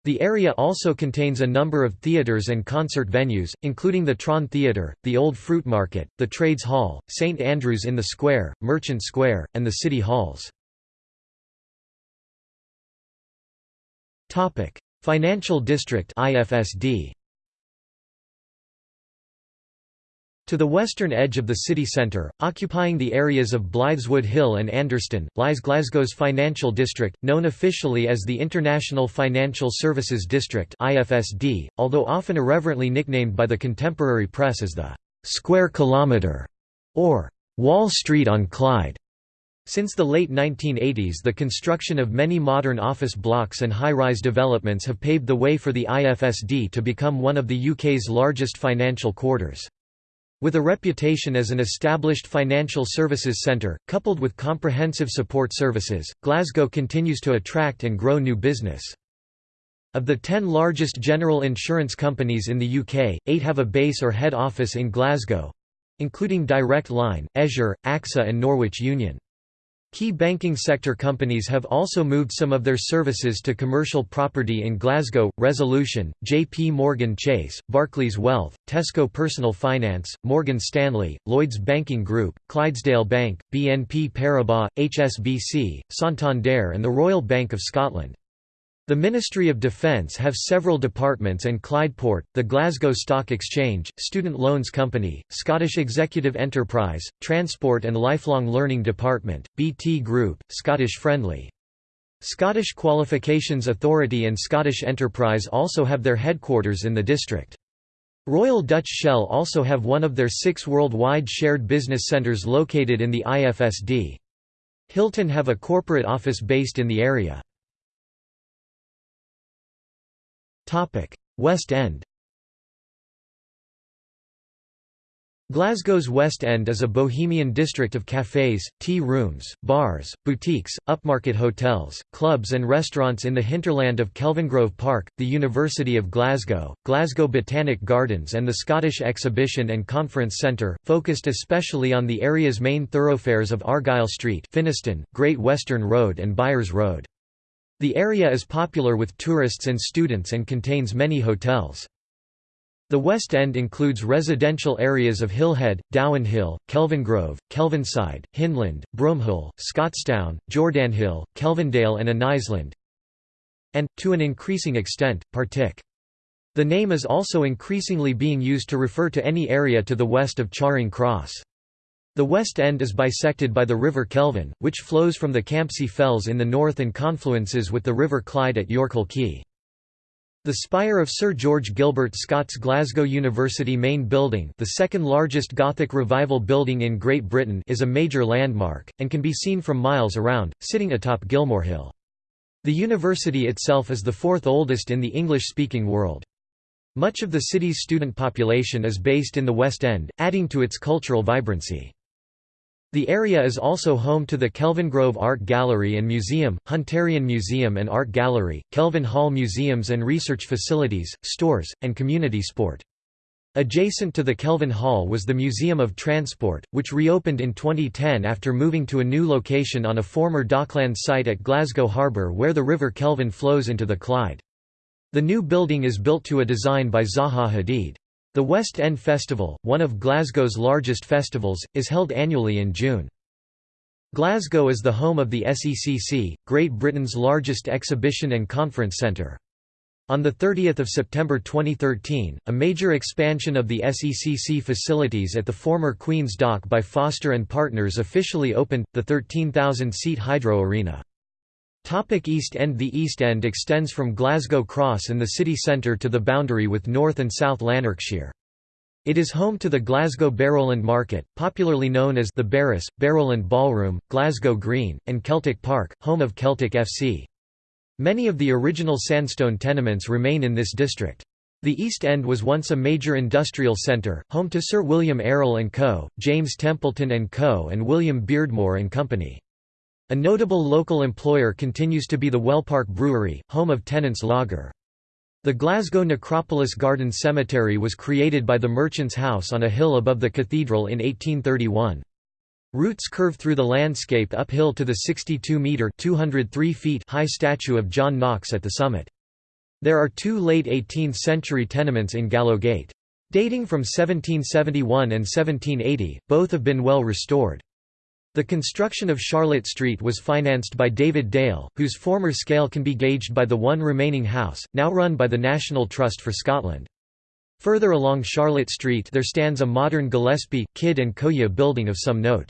The area also contains a number of theatres and concert venues, including the Tron Theatre, the Old Fruit Market, the Trades Hall, St Andrews in the Square, Merchant Square, and the City Halls. Topic: Financial District (IFSD). To the western edge of the city centre, occupying the areas of Blythswood Hill and Anderston, lies Glasgow's Financial District, known officially as the International Financial Services District (IFSD), although often irreverently nicknamed by the contemporary press as the Square Kilometre or Wall Street on Clyde. Since the late 1980s the construction of many modern office blocks and high-rise developments have paved the way for the IFSD to become one of the UK's largest financial quarters. With a reputation as an established financial services centre, coupled with comprehensive support services, Glasgow continues to attract and grow new business. Of the ten largest general insurance companies in the UK, eight have a base or head office in Glasgow—including Direct Line, Esure, AXA and Norwich Union. Key banking sector companies have also moved some of their services to commercial property in Glasgow, Resolution, JP Morgan Chase, Barclays Wealth, Tesco Personal Finance, Morgan Stanley, Lloyds Banking Group, Clydesdale Bank, BNP Paribas, HSBC, Santander and the Royal Bank of Scotland. The Ministry of Defence have several departments and Clydeport, the Glasgow Stock Exchange, Student Loans Company, Scottish Executive Enterprise, Transport and Lifelong Learning Department, BT Group, Scottish Friendly. Scottish Qualifications Authority and Scottish Enterprise also have their headquarters in the district. Royal Dutch Shell also have one of their six worldwide shared business centres located in the IFSD. Hilton have a corporate office based in the area. West End Glasgow's West End is a bohemian district of cafes, tea rooms, bars, boutiques, upmarket hotels, clubs and restaurants in the hinterland of Kelvingrove Park, the University of Glasgow, Glasgow Botanic Gardens and the Scottish Exhibition and Conference Centre, focused especially on the area's main thoroughfares of Argyle Street Finnieston, Great Western Road and Byres Road. The area is popular with tourists and students and contains many hotels. The West End includes residential areas of Hillhead, Dowanhill, Kelvingrove, Kelvinside, Hyndland, Broomhill, Scotstoun, Jordanhill, Kelvindale and Anniesland and, to an increasing extent, Partick. The name is also increasingly being used to refer to any area to the west of Charing Cross. The west end is bisected by the River Kelvin, which flows from the Campsie Fells in the north and confluences with the River Clyde at Yorkhill Quay. The spire of Sir George Gilbert Scott's Glasgow University main building the second largest Gothic Revival building in Great Britain is a major landmark, and can be seen from miles around, sitting atop Gilmore Hill. The university itself is the fourth oldest in the English-speaking world. Much of the city's student population is based in the West End, adding to its cultural vibrancy. The area is also home to the Kelvingrove Art Gallery and Museum, Hunterian Museum and Art Gallery, Kelvin Hall Museums and research facilities, stores, and community sport. Adjacent to the Kelvin Hall was the Museum of Transport, which reopened in 2010 after moving to a new location on a former dockland site at Glasgow Harbour where the River Kelvin flows into the Clyde. The new building is built to a design by Zaha Hadid. The West End Festival, one of Glasgow's largest festivals, is held annually in June. Glasgow is the home of the SECC, Great Britain's largest exhibition and conference centre. On 30 September 2013, a major expansion of the SECC facilities at the former Queen's Dock by Foster & Partners officially opened, the 13,000-seat Hydro Arena. Topic East End The East End extends from Glasgow Cross and the city centre to the boundary with North and South Lanarkshire. It is home to the Glasgow Barrowland Market, popularly known as the Barras, Barrowland Ballroom, Glasgow Green, and Celtic Park, home of Celtic FC. Many of the original sandstone tenements remain in this district. The East End was once a major industrial centre, home to Sir William Arrol & Co., James Templeton & Co. and William Beardmore & Company. A notable local employer continues to be the Wellpark Brewery, home of Tennent's Lager. The Glasgow Necropolis Garden Cemetery was created by the Merchant's House on a hill above the cathedral in 1831. Routes curve through the landscape uphill to the 62-metre high statue of John Knox at the summit. There are two late 18th-century tenements in Gallowgate. Dating from 1771 and 1780, both have been well restored. The construction of Charlotte Street was financed by David Dale, whose former scale can be gauged by the one remaining house, now run by the National Trust for Scotland. Further along Charlotte Street there stands a modern Gillespie, Kidd and Coia building of some note.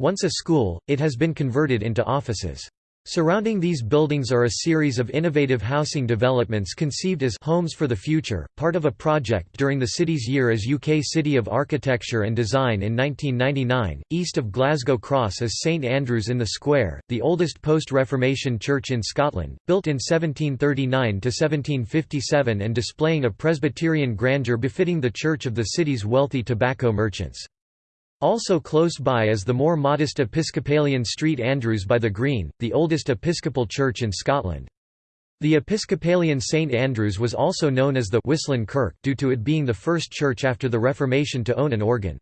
Once a school, it has been converted into offices. Surrounding these buildings are a series of innovative housing developments conceived as «homes for the future», part of a project during the city's year as UK City of Architecture and Design in 1999. East of Glasgow Cross is St Andrews in the Square, the oldest post-Reformation church in Scotland, built in 1739 to 1757 and displaying a Presbyterian grandeur befitting the church of the city's wealthy tobacco merchants. Also close by is the more modest Episcopalian Street Andrews by the Green, the oldest Episcopal church in Scotland. The Episcopalian St Andrews was also known as the Whistling Kirk due to it being the first church after the Reformation to own an organ.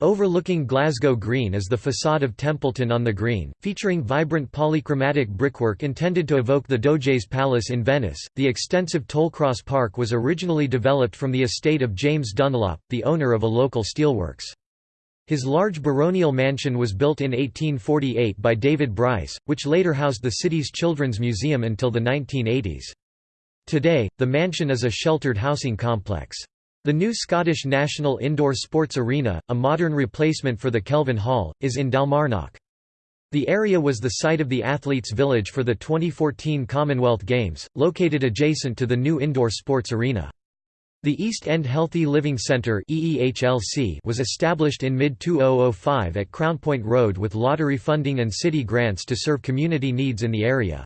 Overlooking Glasgow Green is the facade of Templeton on the Green, featuring vibrant polychromatic brickwork intended to evoke the Doge's Palace in Venice. The extensive Tollcross Park was originally developed from the estate of James Dunlop, the owner of a local steelworks. His large baronial mansion was built in 1848 by David Bryce, which later housed the city's Children's Museum until the 1980s. Today, the mansion is a sheltered housing complex. The new Scottish National Indoor Sports Arena, a modern replacement for the Kelvin Hall, is in Dalmarnock. The area was the site of the Athletes' Village for the 2014 Commonwealth Games, located adjacent to the new indoor sports arena. The East End Healthy Living Centre was established in mid-2005 at Crownpoint Road with lottery funding and city grants to serve community needs in the area.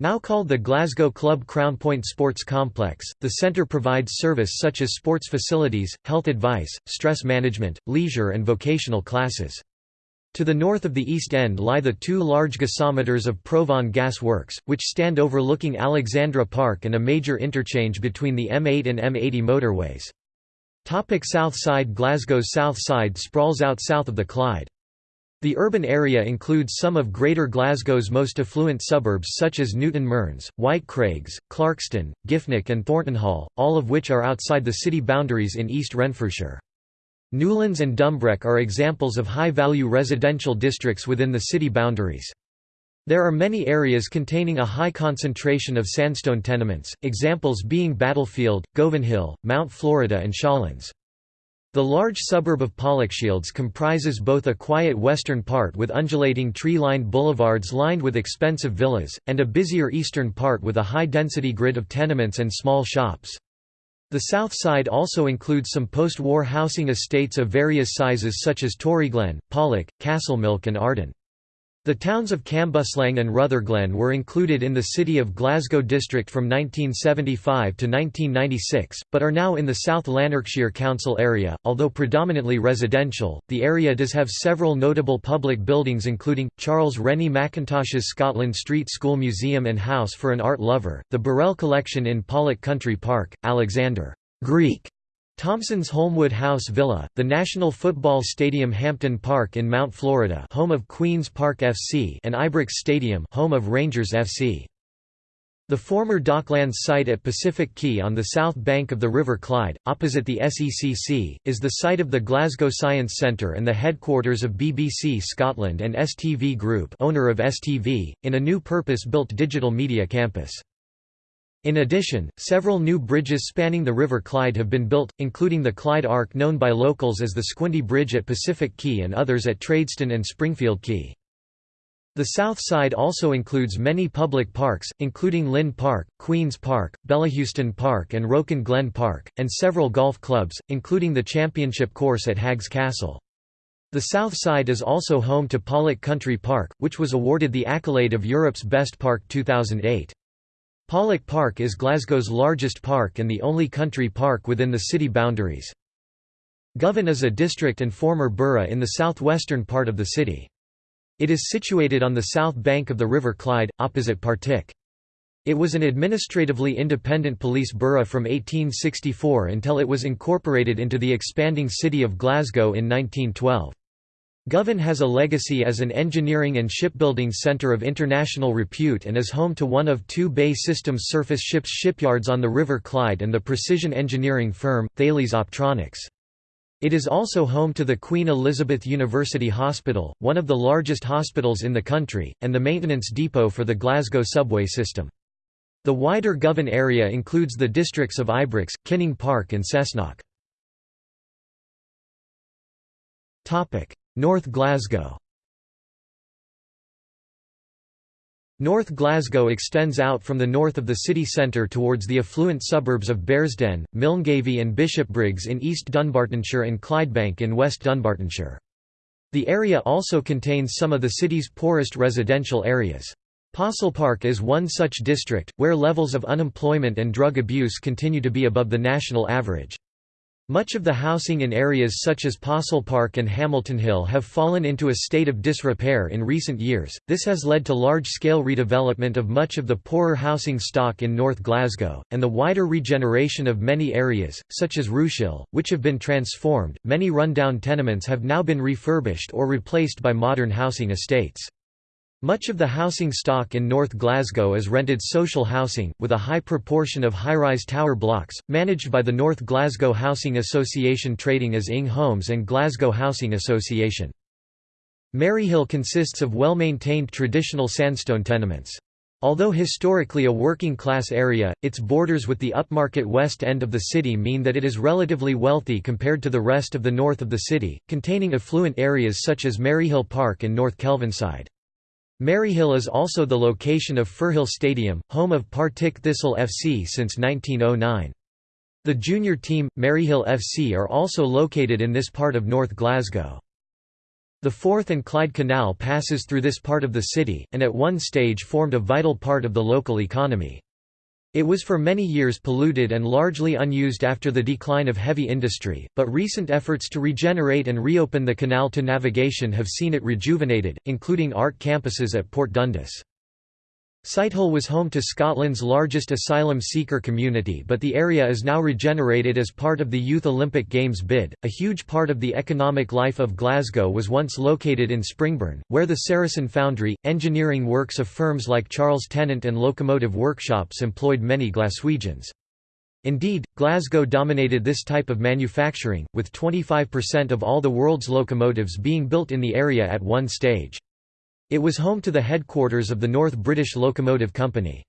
Now called the Glasgow Club Crownpoint Sports Complex, the centre provides service such as sports facilities, health advice, stress management, leisure and vocational classes. To the north of the East End lie the two large gasometers of Provan Gas Works, which stand overlooking Alexandra Park and a major interchange between the M8 and M80 motorways. Topic south side Glasgow's south side sprawls out south of the Clyde. The urban area includes some of Greater Glasgow's most affluent suburbs such as Newton Mearns, Whitecraigs, Clarkston, Giffnock and Thorntonhall, all of which are outside the city boundaries in East Renfrewshire. Newlands and Dumbreck are examples of high-value residential districts within the city boundaries. There are many areas containing a high concentration of sandstone tenements, examples being Battlefield, Govanhill, Mount Florida and Shawlands. The large suburb of Pollokshields comprises both a quiet western part with undulating tree-lined boulevards lined with expensive villas, and a busier eastern part with a high-density grid of tenements and small shops. The south side also includes some post-war housing estates of various sizes such as Toryglen, Pollok, Castlemilk and Arden. The towns of Cambuslang and Rutherglen were included in the City of Glasgow district from 1975 to 1996, but are now in the South Lanarkshire Council area. Although predominantly residential, the area does have several notable public buildings including Charles Rennie Mackintosh's Scotland Street School Museum and House for an Art Lover, the Burrell Collection in Pollok Country Park, Alexander Greek Thomson's Holmwood House Villa, the National Football Stadium Hampden Park in Mount Florida home of Queen's Park FC and Ibrox Stadium home of Rangers FC. The former Docklands site at Pacific Quay on the south bank of the River Clyde, opposite the SECC, is the site of the Glasgow Science Centre and the headquarters of BBC Scotland and STV Group owner of STV, in a new purpose-built digital media campus. In addition, several new bridges spanning the River Clyde have been built, including the Clyde Arc known by locals as the Squinty Bridge at Pacific Quay and others at Tradeston and Springfield Quay. The south side also includes many public parks, including Linn Park, Queen's Park, Bellahouston Park and Rouken Glen Park, and several golf clubs, including the championship course at Haggs Castle. The south side is also home to Pollok Country Park, which was awarded the accolade of Europe's Best Park 2008. Pollok Park is Glasgow's largest park and the only country park within the city boundaries. Govan is a district and former borough in the southwestern part of the city. It is situated on the south bank of the River Clyde, opposite Partick. It was an administratively independent police borough from 1864 until it was incorporated into the expanding city of Glasgow in 1912. Govan has a legacy as an engineering and shipbuilding centre of international repute and is home to one of two BAE Systems surface ships shipyards on the River Clyde and the precision engineering firm, Thales Optronics. It is also home to the Queen Elizabeth University Hospital, one of the largest hospitals in the country, and the maintenance depot for the Glasgow subway system. The wider Govan area includes the districts of Ibrox, Kinning Park and Cessnock. North Glasgow North Glasgow extends out from the north of the city centre towards the affluent suburbs of Bearsden, Milngavie and Bishopbriggs in East Dunbartonshire and Clydebank in West Dunbartonshire. The area also contains some of the city's poorest residential areas. Possil Park is one such district, where levels of unemployment and drug abuse continue to be above the national average. Much of the housing in areas such as Possil Park and Hamilton Hill have fallen into a state of disrepair in recent years. This has led to large-scale redevelopment of much of the poorer housing stock in North Glasgow, and the wider regeneration of many areas, such as Ruchill, which have been transformed. Many rundown tenements have now been refurbished or replaced by modern housing estates. Much of the housing stock in North Glasgow is rented social housing, with a high proportion of high-rise tower blocks, managed by the North Glasgow Housing Association trading as Ing Homes and Glasgow Housing Association. Maryhill consists of well-maintained traditional sandstone tenements. Although historically a working-class area, its borders with the upmarket west end of the city mean that it is relatively wealthy compared to the rest of the north of the city, containing affluent areas such as Maryhill Park and North Kelvinside. Maryhill is also the location of Firhill Stadium, home of Partick Thistle FC since 1909. The junior team, Maryhill FC are also located in this part of North Glasgow. The Forth and Clyde Canal passes through this part of the city, and at one stage formed a vital part of the local economy. It was for many years polluted and largely unused after the decline of heavy industry, but recent efforts to regenerate and reopen the canal to navigation have seen it rejuvenated, including art campuses at Port Dundas. Sighthill was home to Scotland's largest asylum seeker community but the area is now regenerated as part of the Youth Olympic Games bid. A huge part of the economic life of Glasgow was once located in Springburn, where the Saracen Foundry, engineering works of firms like Charles Tennant and locomotive workshops employed many Glaswegians. Indeed, Glasgow dominated this type of manufacturing, with 25% of all the world's locomotives being built in the area at one stage. It was home to the headquarters of the North British Locomotive Company.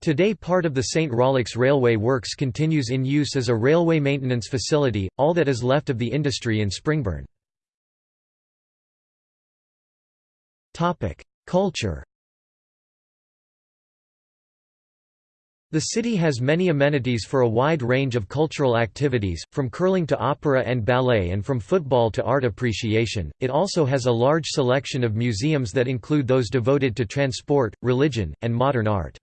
Today part of the St. Rollox Railway Works continues in use as a railway maintenance facility, all that is left of the industry in Springburn. Culture The city has many amenities for a wide range of cultural activities, from curling to opera and ballet and from football to art appreciation. It also has a large selection of museums that include those devoted to transport, religion, and modern art.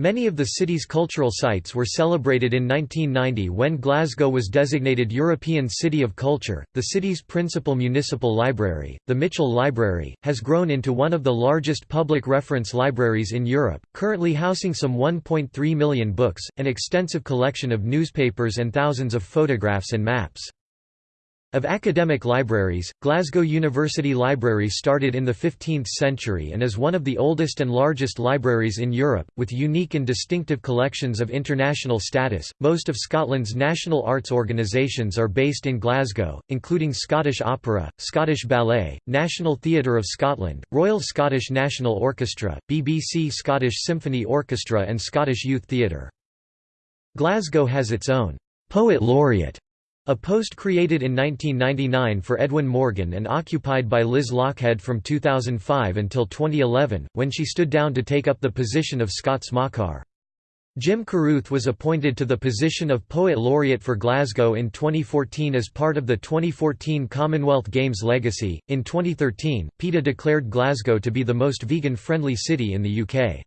Many of the city's cultural sites were celebrated in 1990 when Glasgow was designated European City of Culture. The city's principal municipal library, the Mitchell Library, has grown into one of the largest public reference libraries in Europe, currently housing some 1.3 million books, an extensive collection of newspapers and thousands of photographs and maps. Of academic libraries, Glasgow University Library started in the 15th century and is one of the oldest and largest libraries in Europe, with unique and distinctive collections of international status. Most of Scotland's national arts organisations are based in Glasgow, including Scottish Opera, Scottish Ballet, National Theatre of Scotland, Royal Scottish National Orchestra, BBC Scottish Symphony Orchestra, and Scottish Youth Theatre. Glasgow has its own Poet Laureate a post created in 1999 for Edwin Morgan and occupied by Liz Lochhead from 2005 until 2011, when she stood down to take up the position of Scots. Jim Carruth was appointed to the position of Poet Laureate for Glasgow in 2014 as part of the 2014 Commonwealth Games legacy. In 2013, PETA declared Glasgow to be the most vegan friendly city in the UK.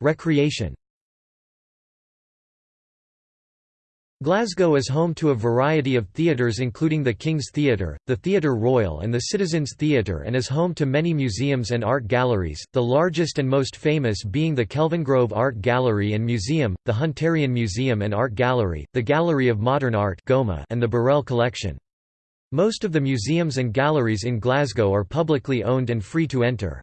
Recreation Glasgow is home to a variety of theatres including the King's Theatre, the Theatre Royal and the Citizens Theatre and is home to many museums and art galleries, the largest and most famous being the Kelvingrove Art Gallery and Museum, the Hunterian Museum and Art Gallery, the Gallery of Modern Art and the Burrell Collection. Most of the museums and galleries in Glasgow are publicly owned and free to enter.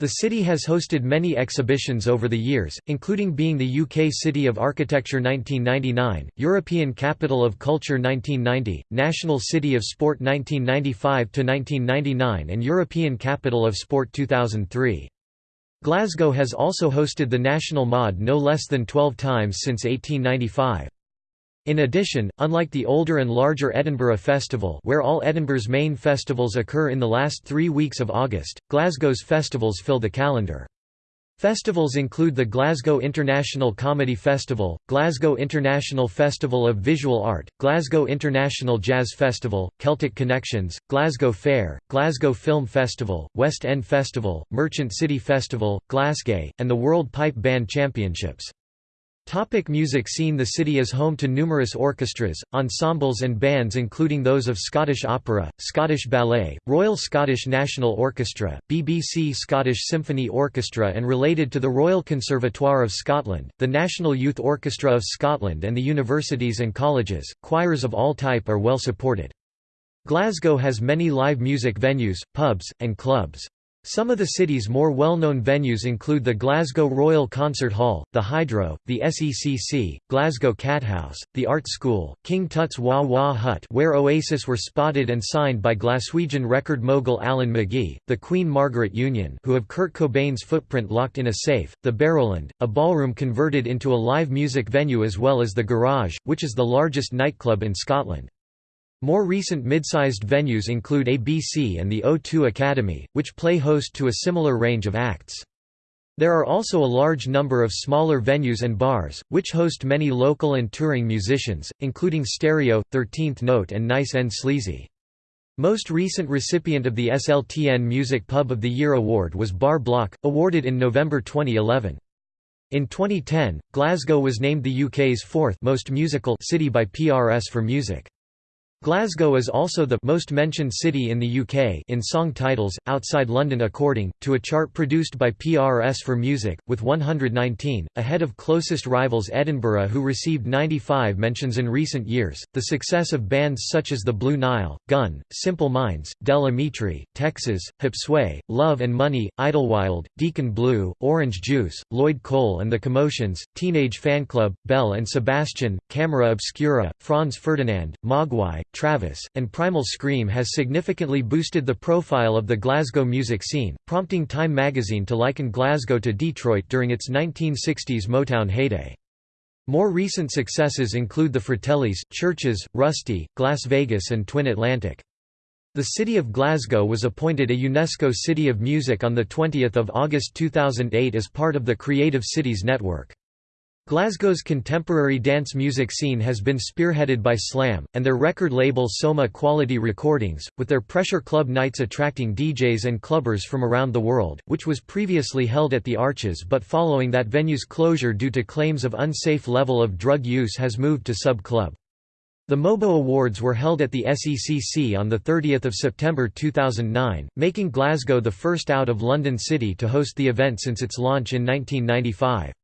The city has hosted many exhibitions over the years, including being the UK City of Architecture 1999, European Capital of Culture 1990, National City of Sport 1995–1999 and European Capital of Sport 2003. Glasgow has also hosted the National MOD no less than 12 times since 1895. In addition, unlike the older and larger Edinburgh Festival where all Edinburgh's main festivals occur in the last three weeks of August, Glasgow's festivals fill the calendar. Festivals include the Glasgow International Comedy Festival, Glasgow International Festival of Visual Art, Glasgow International Jazz Festival, Celtic Connections, Glasgow Fair, Glasgow Film Festival, West End Festival, Merchant City Festival, Glasgay, and the World Pipe Band Championships. Topic music scene The city is home to numerous orchestras, ensembles and bands including those of Scottish Opera, Scottish Ballet, Royal Scottish National Orchestra, BBC Scottish Symphony Orchestra and related to the Royal Conservatoire of Scotland, the National Youth Orchestra of Scotland and the universities and colleges, choirs of all type are well supported. Glasgow has many live music venues, pubs, and clubs. Some of the city's more well-known venues include the Glasgow Royal Concert Hall, the Hydro, the SECC, Glasgow Cathouse, the Art School, King Tut's Wah Wah Hut where Oasis were spotted and signed by Glaswegian record mogul Alan McGee, the Queen Margaret Union who have Kurt Cobain's footprint locked in a safe, the Barrowland, a ballroom converted into a live music venue as well as the Garage, which is the largest nightclub in Scotland. More recent mid-sized venues include ABC and the O2 Academy, which play host to a similar range of acts. There are also a large number of smaller venues and bars, which host many local and touring musicians, including Stereo, 13th Note and Nice and Sleazy. Most recent recipient of the SLTN Music Pub of the Year award was Bar Block, awarded in November 2011. In 2010, Glasgow was named the UK's fourth most musical city by PRS for music. Glasgow is also the most mentioned city in the UK in song titles, outside London according, to a chart produced by PRS for Music, with 119, ahead of closest rivals Edinburgh who received 95 mentions in recent years. The success of bands such as The Blue Nile, Gun, Simple Minds, Del Amitri, Texas, Hipsway, Love and Money, Idlewild, Deacon Blue, Orange Juice, Lloyd Cole and The Commotions, Teenage Fanclub, Belle and Sebastian, Camera Obscura, Franz Ferdinand, Mogwai, Travis, and Primal Scream has significantly boosted the profile of the Glasgow music scene, prompting Time magazine to liken Glasgow to Detroit during its 1960s Motown heyday. More recent successes include the Fratellis, Chvrches, Rusty, Glasvegas and Twin Atlantic. The city of Glasgow was appointed a UNESCO City of Music on 20 August 2008 as part of the Creative Cities Network. Glasgow's contemporary dance music scene has been spearheaded by Slam, and their record label Soma Quality Recordings, with their Pressure Club nights attracting DJs and clubbers from around the world, which was previously held at the Arches but following that venue's closure due to claims of unsafe level of drug use has moved to Sub Club. The MOBO Awards were held at the SECC on 30 September 2009, making Glasgow the first out of London City to host the event since its launch in 1995.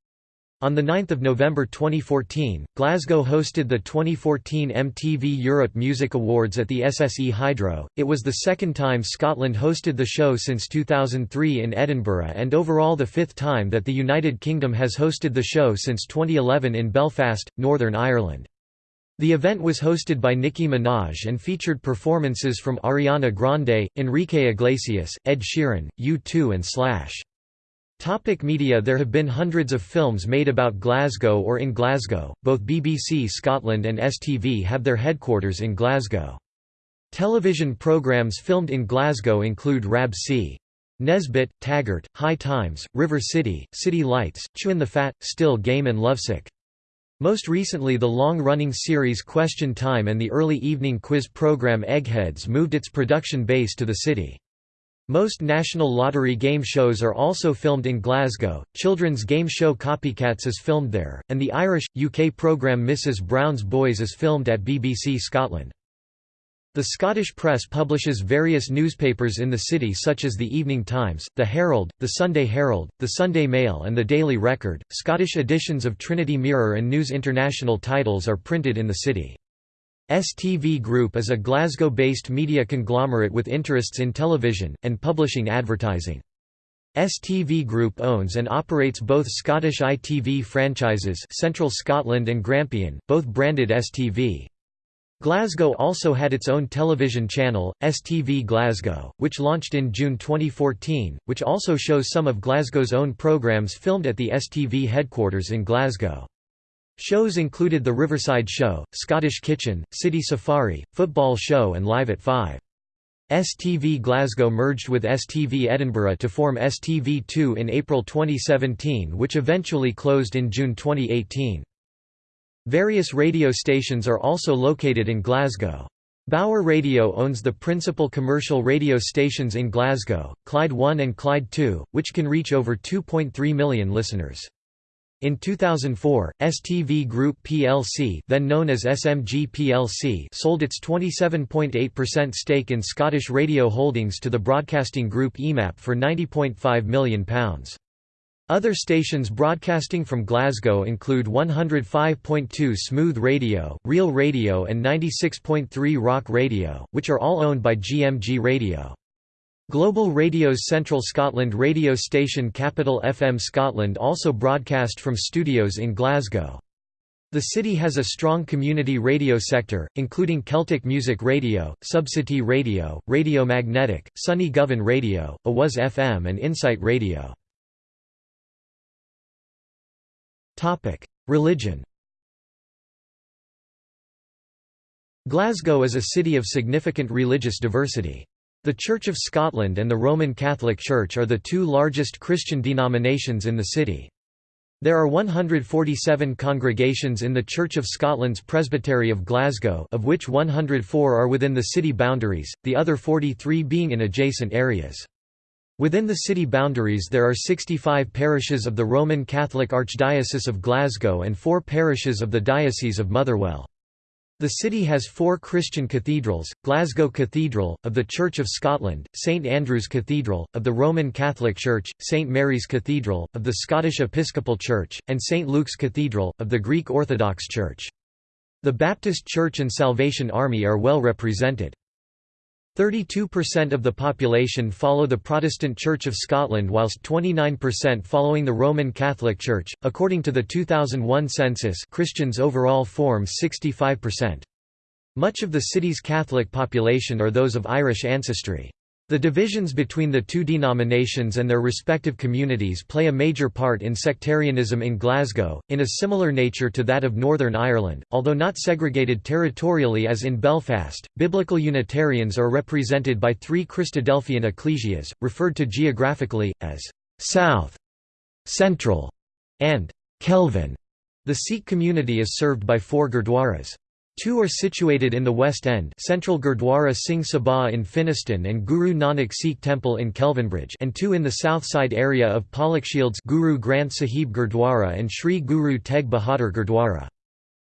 On 9 November 2014, Glasgow hosted the 2014 MTV Europe Music Awards at the SSE Hydro. It was the second time Scotland hosted the show since 2003 in Edinburgh and overall the fifth time that the United Kingdom has hosted the show since 2011 in Belfast, Northern Ireland. The event was hosted by Nicki Minaj and featured performances from Ariana Grande, Enrique Iglesias, Ed Sheeran, U2 and Slash. Topic media There have been hundreds of films made about Glasgow or in Glasgow, both BBC Scotland and STV have their headquarters in Glasgow. Television programmes filmed in Glasgow include Rab C. Nesbitt, Taggart, High Times, River City, City Lights, Chewin' the Fat, Still Game and Lovesick. Most recently the long-running series Question Time and the early evening quiz program Eggheads moved its production base to the city. Most National Lottery game shows are also filmed in Glasgow, children's game show Copycats is filmed there, and the Irish, UK programme Mrs Brown's Boys is filmed at BBC Scotland. The Scottish press publishes various newspapers in the city such as the Evening Times, the Herald, the Sunday Herald, the Sunday Mail and the Daily Record. Scottish editions of Trinity Mirror and News International titles are printed in the city. STV Group is a Glasgow-based media conglomerate with interests in television, and publishing advertising. STV Group owns and operates both Scottish ITV franchises Central Scotland and Grampian, both branded STV. Glasgow also had its own television channel, STV Glasgow, which launched in June 2014, which also shows some of Glasgow's own programmes filmed at the STV headquarters in Glasgow. Shows included The Riverside Show, Scottish Kitchen, City Safari, Football Show and Live at 5. STV Glasgow merged with STV Edinburgh to form STV2 in April 2017 which eventually closed in June 2018. Various radio stations are also located in Glasgow. Bauer Radio owns the principal commercial radio stations in Glasgow, Clyde 1 and Clyde 2, which can reach over 2.3 million listeners. In 2004, STV Group plc then known as SMG plc sold its 27.8% stake in Scottish Radio Holdings to the broadcasting group EMAP for £90.5 million. Other stations broadcasting from Glasgow include 105.2 Smooth Radio, Real Radio and 96.3 Rock Radio, which are all owned by GMG Radio. Global Radio's Central Scotland radio station Capital FM Scotland also broadcast from studios in Glasgow. The city has a strong community radio sector, including Celtic Music Radio, Subcity Radio, Radio Magnetic, Sunny Govan Radio, Awaz FM and Insight Radio. Religion Glasgow is a city of significant religious diversity. The Church of Scotland and the Roman Catholic Church are the two largest Christian denominations in the city. There are 147 congregations in the Church of Scotland's Presbytery of Glasgow of which 104 are within the city boundaries, the other 43 being in adjacent areas. Within the city boundaries there are 65 parishes of the Roman Catholic Archdiocese of Glasgow and four parishes of the Diocese of Motherwell. The city has four Christian cathedrals, Glasgow Cathedral, of the Church of Scotland, St Andrew's Cathedral, of the Roman Catholic Church, St Mary's Cathedral, of the Scottish Episcopal Church, and St Luke's Cathedral, of the Greek Orthodox Church. The Baptist Church and Salvation Army are well represented. 32% of the population follow the Protestant Church of Scotland whilst 29% following the Roman Catholic Church. According to the 2001 census, Christians overall form 65%. Much of the city's Catholic population are those of Irish ancestry. The divisions between the two denominations and their respective communities play a major part in sectarianism in Glasgow, in a similar nature to that of Northern Ireland, although not segregated territorially as in Belfast. Biblical Unitarians are represented by three Christadelphian ecclesias, referred to geographically as South, Central, and Kelvin. The Sikh community is served by four gurdwaras. Two are situated in the West End Central Gurdwara Singh Sabha in Finnieston and Guru Nanak Sikh Temple in Kelvinbridge and two in the south side area of Pollokshields Guru Granth Sahib Gurdwara and Sri Guru Tegh Bahadur Gurdwara.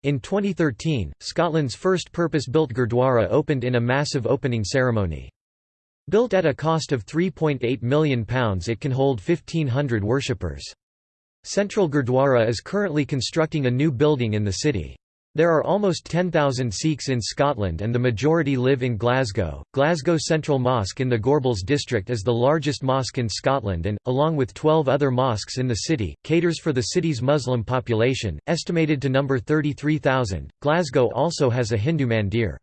In 2013, Scotland's first purpose-built Gurdwara opened in a massive opening ceremony. Built at a cost of £3.8 million it can hold 1,500 worshippers. Central Gurdwara is currently constructing a new building in the city. There are almost 10,000 Sikhs in Scotland and the majority live in Glasgow. Glasgow Central Mosque in the Gorbals district is the largest mosque in Scotland and, along with 12 other mosques in the city, caters for the city's Muslim population, estimated to number 33,000. Glasgow also has a Hindu mandir.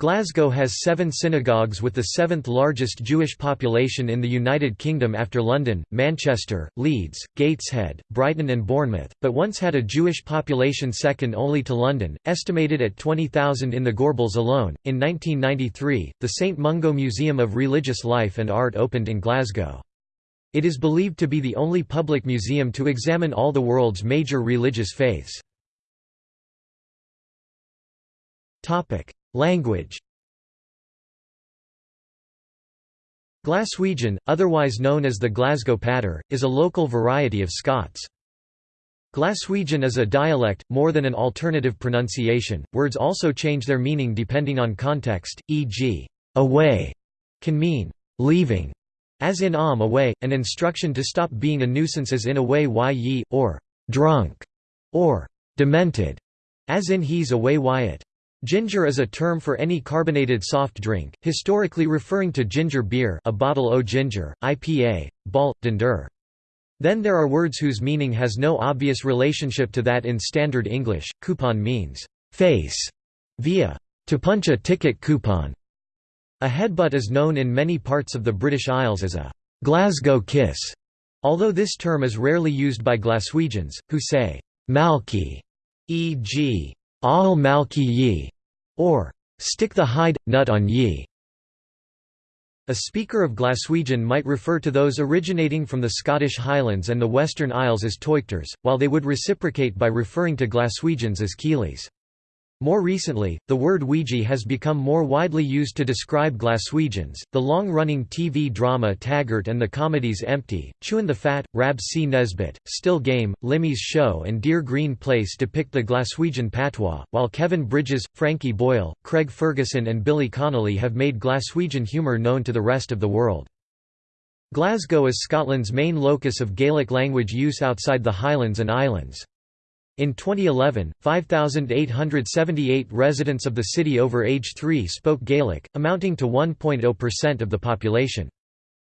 Glasgow has seven synagogues with the seventh largest Jewish population in the United Kingdom after London, Manchester, Leeds, Gateshead, Brighton and Bournemouth, but once had a Jewish population second only to London, estimated at 20,000 in the Gorbals alone. In 1993, the St Mungo Museum of Religious Life and Art opened in Glasgow. It is believed to be the only public museum to examine all the world's major religious faiths. Language Glaswegian, otherwise known as the Glasgow Patter, is a local variety of Scots. Glaswegian is a dialect, more than an alternative pronunciation. Words also change their meaning depending on context, e.g., away can mean leaving, as in am away, an instruction to stop being a nuisance as in away why ye, or drunk, or demented, as in he's away Wyatt. Ginger is a term for any carbonated soft drink, historically referring to ginger beer a bottle o ginger, IPA, ball, dinder. Then there are words whose meaning has no obvious relationship to that in Standard English. Coupon means face via to punch a ticket coupon. A headbutt is known in many parts of the British Isles as a Glasgow kiss, although this term is rarely used by Glaswegians, who say malky, e.g. Al malki ye, or stick the hide, nut on ye. A speaker of Glaswegian might refer to those originating from the Scottish Highlands and the Western Isles as Teuchters, while they would reciprocate by referring to Glaswegians as Keelies. More recently, the word Weegie has become more widely used to describe Glaswegians. The long running TV drama Taggart and the comedies Empty, Chewin' the Fat, Rab C. Nesbitt, Still Game, Limmy's Show, and Dear Green Place depict the Glaswegian patois, while Kevin Bridges, Frankie Boyle, Craig Ferguson, and Billy Connolly have made Glaswegian humour known to the rest of the world. Glasgow is Scotland's main locus of Gaelic language use outside the Highlands and Islands. In 2011, 5,878 residents of the city over age 3 spoke Gaelic, amounting to 1.0% of the population.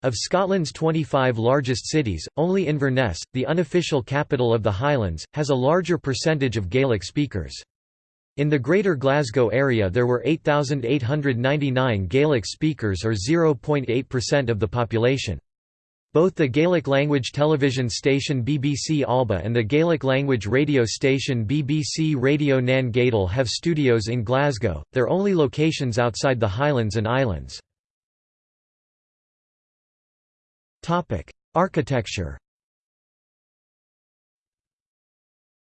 Of Scotland's 25 largest cities, only Inverness, the unofficial capital of the Highlands, has a larger percentage of Gaelic speakers. In the Greater Glasgow area there were 8,899 Gaelic speakers or 0.8% of the population. Both the Gaelic-language television station BBC Alba and the Gaelic-language radio station BBC Radio Nan Gàidheal have studios in Glasgow, their only locations outside the Highlands and Islands. Architecture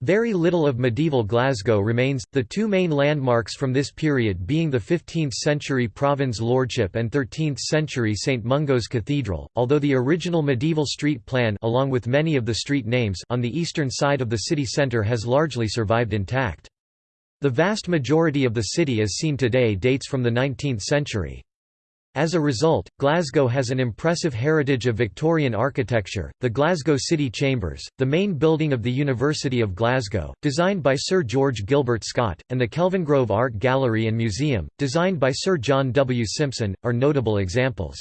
Very little of medieval Glasgow remains, the two main landmarks from this period being the 15th-century Provand's Lordship and 13th-century St Mungo's Cathedral, although the original medieval street plan along with many of the street names on the eastern side of the city centre has largely survived intact. The vast majority of the city as seen today dates from the 19th century. As a result, Glasgow has an impressive heritage of Victorian architecture, the Glasgow City Chambers, the main building of the University of Glasgow, designed by Sir George Gilbert Scott, and the Kelvingrove Art Gallery and Museum, designed by Sir John W. Simpson, are notable examples.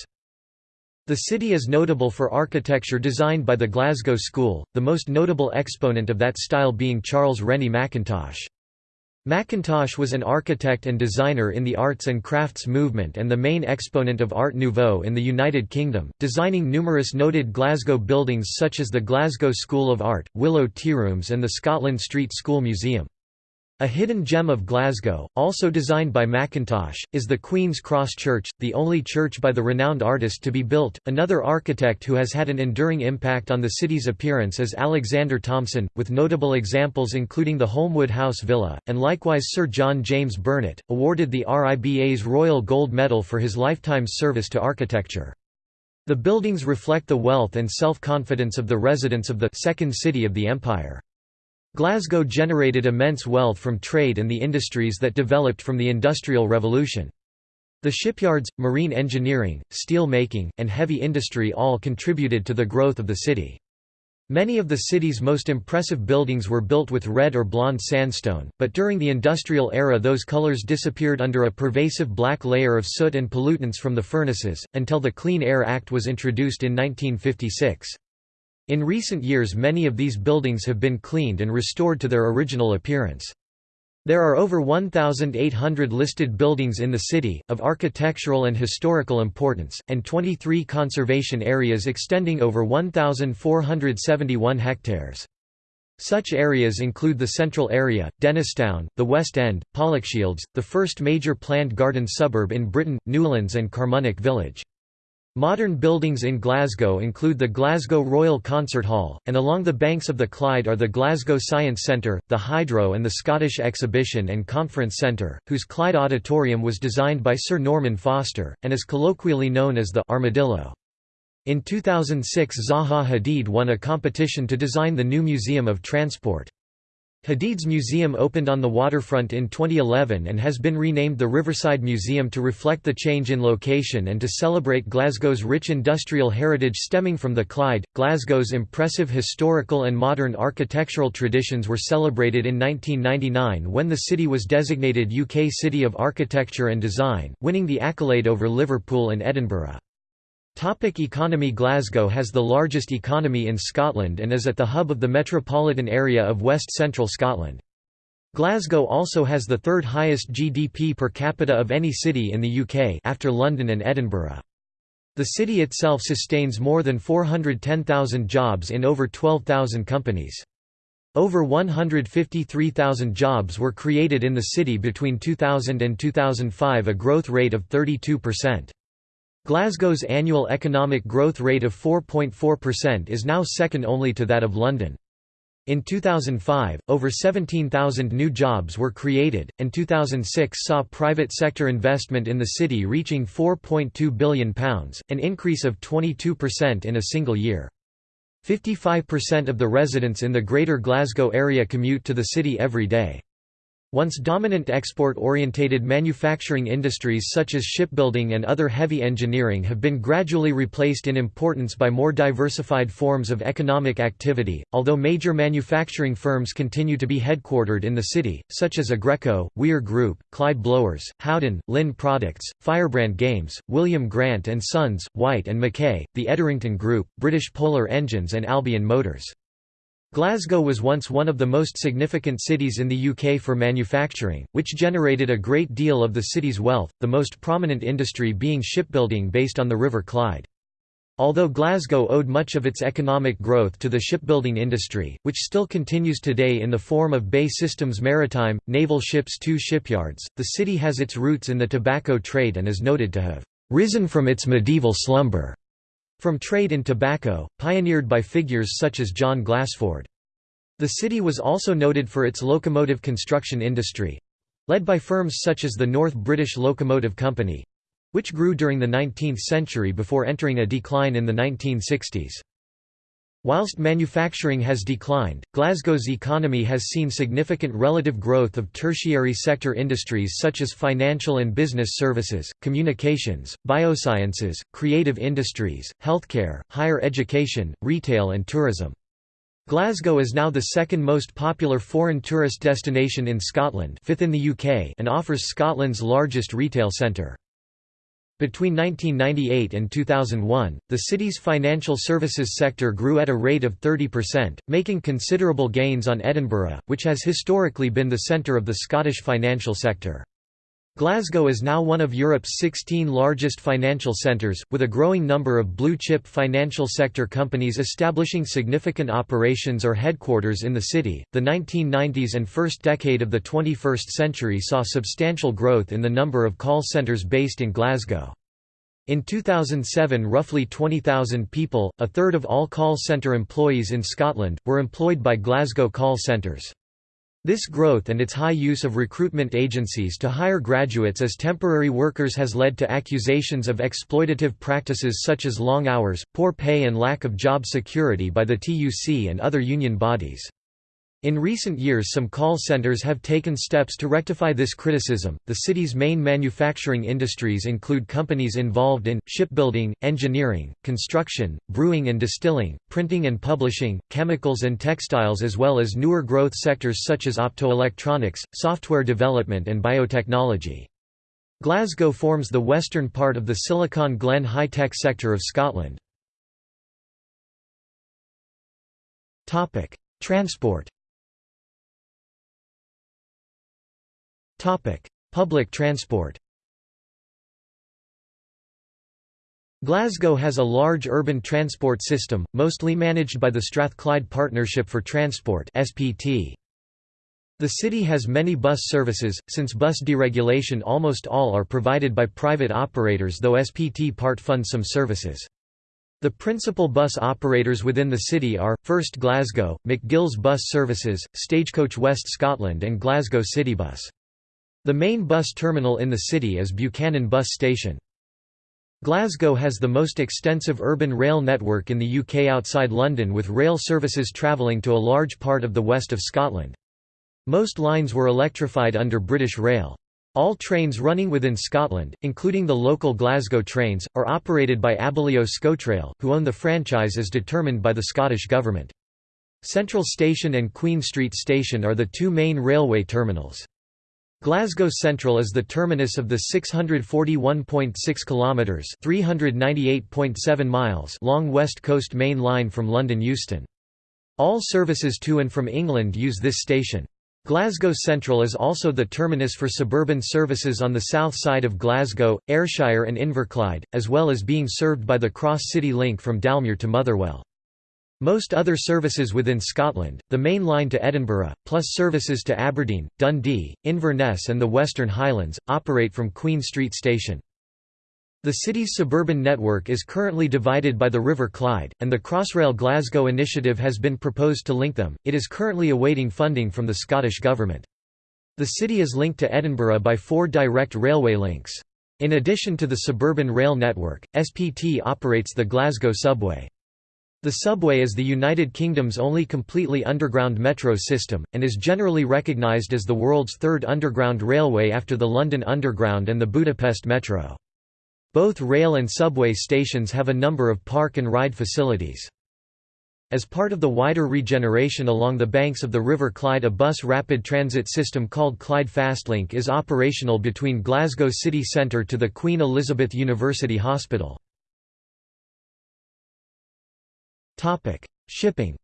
The city is notable for architecture designed by the Glasgow School, the most notable exponent of that style being Charles Rennie Mackintosh. Mackintosh was an architect and designer in the arts and crafts movement and the main exponent of Art Nouveau in the United Kingdom, designing numerous noted Glasgow buildings such as the Glasgow School of Art, Willow Tearooms and the Scotland Street School Museum. A hidden gem of Glasgow, also designed by Mackintosh, is the Queen's Cross Church, the only church by the renowned artist to be built. Another architect who has had an enduring impact on the city's appearance is Alexander Thomson, with notable examples including the Holmwood House Villa, and likewise Sir John James Burnet, awarded the RIBA's Royal Gold Medal for his lifetime service to architecture. The buildings reflect the wealth and self-confidence of the residents of the second city of the empire. Glasgow generated immense wealth from trade and the industries that developed from the Industrial Revolution. The shipyards, marine engineering, steel making, and heavy industry all contributed to the growth of the city. Many of the city's most impressive buildings were built with red or blonde sandstone, but during the industrial era those colors disappeared under a pervasive black layer of soot and pollutants from the furnaces, until the Clean Air Act was introduced in 1956. In recent years many of these buildings have been cleaned and restored to their original appearance. There are over 1,800 listed buildings in the city, of architectural and historical importance, and 23 conservation areas extending over 1,471 hectares. Such areas include the Central Area, Dennistoun, the West End, Pollokshields, the first major planned garden suburb in Britain, Newlands and Carmunnock Village. Modern buildings in Glasgow include the Glasgow Royal Concert Hall, and along the banks of the Clyde are the Glasgow Science Centre, the Hydro and the Scottish Exhibition and Conference Centre, whose Clyde Auditorium was designed by Sir Norman Foster, and is colloquially known as the «Armadillo». In 2006 Zaha Hadid won a competition to design the new Museum of Transport. Hadid's museum opened on the waterfront in 2011 and has been renamed the Riverside Museum to reflect the change in location and to celebrate Glasgow's rich industrial heritage stemming from the Clyde. Glasgow's impressive historical and modern architectural traditions were celebrated in 1999 when the city was designated UK City of Architecture and Design, winning the accolade over Liverpool and Edinburgh. Topic economy Glasgow has the largest economy in Scotland and is at the hub of the metropolitan area of west-central Scotland. Glasgow also has the third highest GDP per capita of any city in the UK after London and Edinburgh. The city itself sustains more than 410,000 jobs in over 12,000 companies. Over 153,000 jobs were created in the city between 2000 and 2005 a growth rate of 32%. Glasgow's annual economic growth rate of 4.4% is now second only to that of London. In 2005, over 17,000 new jobs were created, and 2006 saw private sector investment in the city reaching £4.2 billion, an increase of 22% in a single year. 55% of the residents in the Greater Glasgow area commute to the city every day. Once dominant export-orientated manufacturing industries such as shipbuilding and other heavy engineering have been gradually replaced in importance by more diversified forms of economic activity, although major manufacturing firms continue to be headquartered in the city, such as Aggreko, Weir Group, Clyde Blowers, Howden, Linn Products, Firebrand Games, William Grant & Sons, Whyte and Mackay, the Edrington Group, British Polar Engines and Albion Motors. Glasgow was once one of the most significant cities in the UK for manufacturing, which generated a great deal of the city's wealth, the most prominent industry being shipbuilding based on the River Clyde. Although Glasgow owed much of its economic growth to the shipbuilding industry, which still continues today in the form of BAE Systems Maritime, naval ships two shipyards, the city has its roots in the tobacco trade and is noted to have "...risen from its medieval slumber." From trade in tobacco, pioneered by figures such as John Glassford. The city was also noted for its locomotive construction industry—led by firms such as the North British Locomotive Company—which grew during the 19th century before entering a decline in the 1960s. Whilst manufacturing has declined, Glasgow's economy has seen significant relative growth of tertiary sector industries such as financial and business services, communications, biosciences, creative industries, healthcare, higher education, retail and tourism. Glasgow is now the second most popular foreign tourist destination in Scotland fifth in the UK and offers Scotland's largest retail centre. Between 1998 and 2001, the city's financial services sector grew at a rate of 30%, making considerable gains on Edinburgh, which has historically been the centre of the Scottish financial sector. Glasgow is now one of Europe's 16 largest financial centres, with a growing number of blue-chip financial sector companies establishing significant operations or headquarters in the city. The 1990s and first decade of the 21st century saw substantial growth in the number of call centres based in Glasgow. In 2007 roughly 20,000 people, a third of all call centre employees in Scotland, were employed by Glasgow call centres. This growth and its high use of recruitment agencies to hire graduates as temporary workers has led to accusations of exploitative practices such as long hours, poor pay and lack of job security by the TUC and other union bodies. In recent years, some call centers have taken steps to rectify this criticism. The city's main manufacturing industries include companies involved in shipbuilding, engineering, construction, brewing and distilling, printing and publishing, chemicals and textiles, as well as newer growth sectors such as optoelectronics, software development, and biotechnology. Glasgow forms the western part of the Silicon Glen high-tech sector of Scotland. Transport Public transport Glasgow has a large urban transport system, mostly managed by the Strathclyde Partnership for Transport. The city has many bus services, since bus deregulation almost all are provided by private operators though SPT part funds some services. The principal bus operators within the city are, First Glasgow, McGill's Bus Services, Stagecoach West Scotland and Glasgow Citybus. The main bus terminal in the city is Buchanan Bus Station. Glasgow has the most extensive urban rail network in the UK outside London with rail services travelling to a large part of the west of Scotland. Most lines were electrified under British Rail. All trains running within Scotland, including the local Glasgow trains, are operated by Abellio ScotRail, who own the franchise as determined by the Scottish Government. Central Station and Queen Street Station are the two main railway terminals. Glasgow Central is the terminus of the 641.6 kilometers (398.7 miles) long West Coast Main Line from London Euston. All services to and from England use this station. Glasgow Central is also the terminus for suburban services on the south side of Glasgow, Ayrshire and Inverclyde, as well as being served by the Cross City Link from Dalmuir to Motherwell. Most other services within Scotland, the main line to Edinburgh, plus services to Aberdeen, Dundee, Inverness and the Western Highlands, operate from Queen Street Station. The city's suburban network is currently divided by the River Clyde, and the Crossrail Glasgow initiative has been proposed to link them. It is currently awaiting funding from the Scottish Government. The city is linked to Edinburgh by four direct railway links. In addition to the suburban rail network, SPT operates the Glasgow subway. The subway is the United Kingdom's only completely underground metro system, and is generally recognised as the world's third underground railway after the London Underground and the Budapest Metro. Both rail and subway stations have a number of park and ride facilities. As part of the wider regeneration along the banks of the River Clyde a bus rapid transit system called Clyde Fastlink is operational between Glasgow city centre to the Queen Elizabeth University Hospital. Topic: Shipping.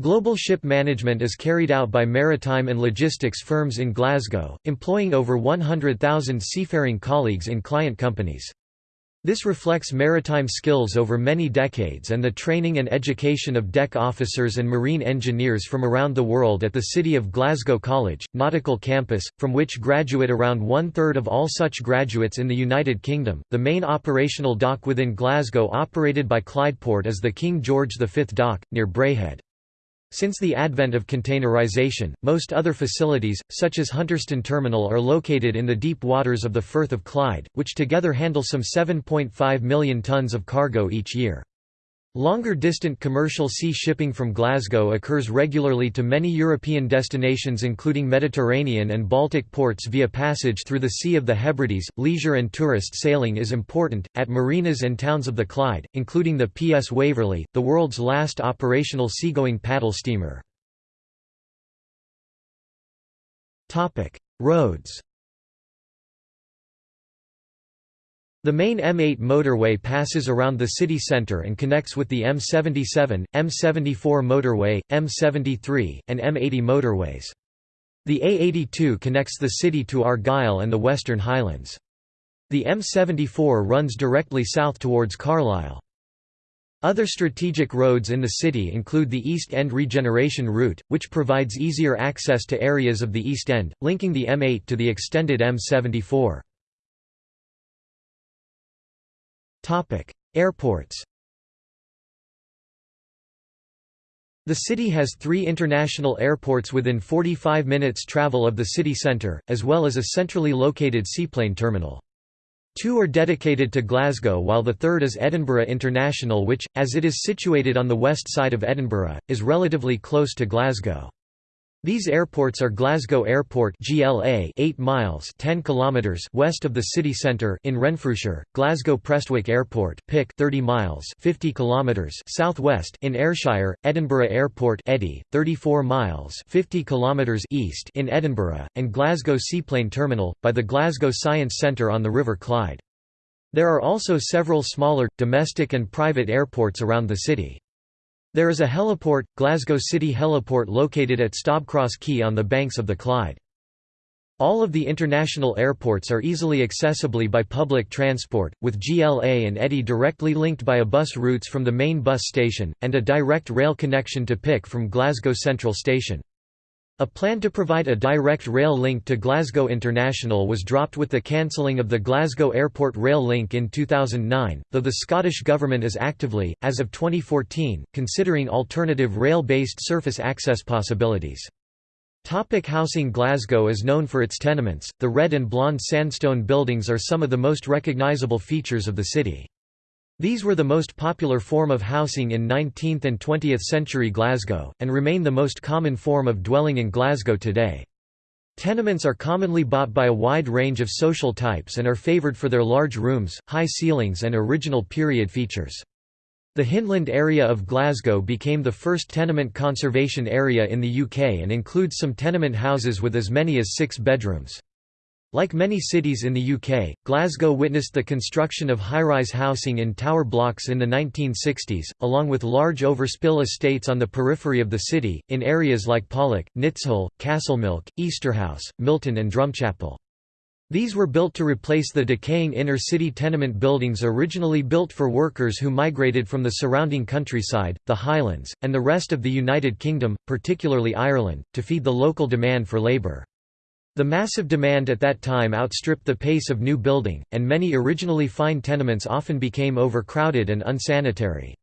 Global ship management is carried out by maritime and logistics firms in Glasgow, employing over 100,000 seafaring colleagues in client companies. This reflects maritime skills over many decades and the training and education of deck officers and marine engineers from around the world at the City of Glasgow College, Nautical Campus, from which graduate around one third of all such graduates in the United Kingdom. The main operational dock within Glasgow operated by Clydeport is the King George V Dock, near Braehead. Since the advent of containerization, most other facilities, such as Hunterston Terminal are located in the deep waters of the Firth of Clyde, which together handle some 7.5 million tonnes of cargo each year. Longer distant commercial sea shipping from Glasgow occurs regularly to many European destinations including Mediterranean and Baltic ports via passage through the Sea of the Hebrides. Leisure and tourist sailing is important, at marinas and towns of the Clyde, including the PS Waverley, the world's last operational seagoing paddle steamer. Roads The main M8 motorway passes around the city centre and connects with the M77, M74 motorway, M73, and M80 motorways. The A82 connects the city to Argyll and the Western Highlands. The M74 runs directly south towards Carlisle. Other strategic roads in the city include the East End Regeneration Route, which provides easier access to areas of the East End, linking the M8 to the extended M74. Airports The city has three international airports within 45 minutes travel of the city centre, as well as a centrally located seaplane terminal. Two are dedicated to Glasgow while the third is Edinburgh International which, as it is situated on the west side of Edinburgh, is relatively close to Glasgow. These airports are Glasgow Airport GLA 8 miles 10 kilometers west of the city centre in Renfrewshire, Glasgow Prestwick Airport PIC 30 miles 50 kilometers southwest in Ayrshire, Edinburgh Airport Eddy 34 miles 50 kilometers east in Edinburgh, and Glasgow Seaplane Terminal by the Glasgow Science Centre on the River Clyde. There are also several smaller domestic and private airports around the city. There is a heliport, Glasgow City Heliport located at Stobcross Quay on the banks of the Clyde. All of the international airports are easily accessibly by public transport, with GLA and Eddy directly linked by a bus routes from the main bus station, and a direct rail connection to PIC from Glasgow Central Station. A plan to provide a direct rail link to Glasgow International was dropped with the cancelling of the Glasgow Airport rail link in 2009, though the Scottish Government is actively, as of 2014, considering alternative rail-based surface access possibilities. Topic housing Glasgow is known for its tenements, the red and blonde sandstone buildings are some of the most recognisable features of the city. These were the most popular form of housing in 19th and 20th century Glasgow, and remain the most common form of dwelling in Glasgow today. Tenements are commonly bought by a wide range of social types and are favoured for their large rooms, high ceilings and original period features. The Hyndland area of Glasgow became the first tenement conservation area in the UK and includes some tenement houses with as many as six bedrooms. Like many cities in the UK, Glasgow witnessed the construction of high-rise housing in tower blocks in the 1960s, along with large overspill estates on the periphery of the city, in areas like Pollok, Nitshill, Castlemilk, Easterhouse, Milton and Drumchapel. These were built to replace the decaying inner-city tenement buildings originally built for workers who migrated from the surrounding countryside, the Highlands, and the rest of the United Kingdom, particularly Ireland, to feed the local demand for labour. The massive demand at that time outstripped the pace of new building, and many originally fine tenements often became overcrowded and unsanitary.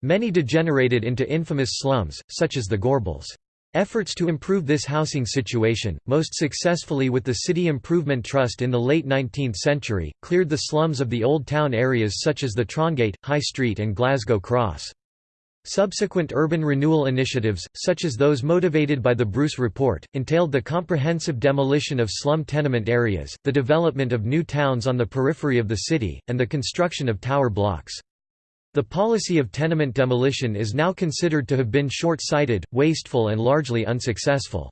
Many degenerated into infamous slums, such as the Gorbals. Efforts to improve this housing situation, most successfully with the City Improvement Trust in the late 19th century, cleared the slums of the old town areas such as the Trongate, High Street and Glasgow Cross. Subsequent urban renewal initiatives, such as those motivated by the Bruce Report, entailed the comprehensive demolition of slum tenement areas, the development of new towns on the periphery of the city, and the construction of tower blocks. The policy of tenement demolition is now considered to have been short-sighted, wasteful and largely unsuccessful.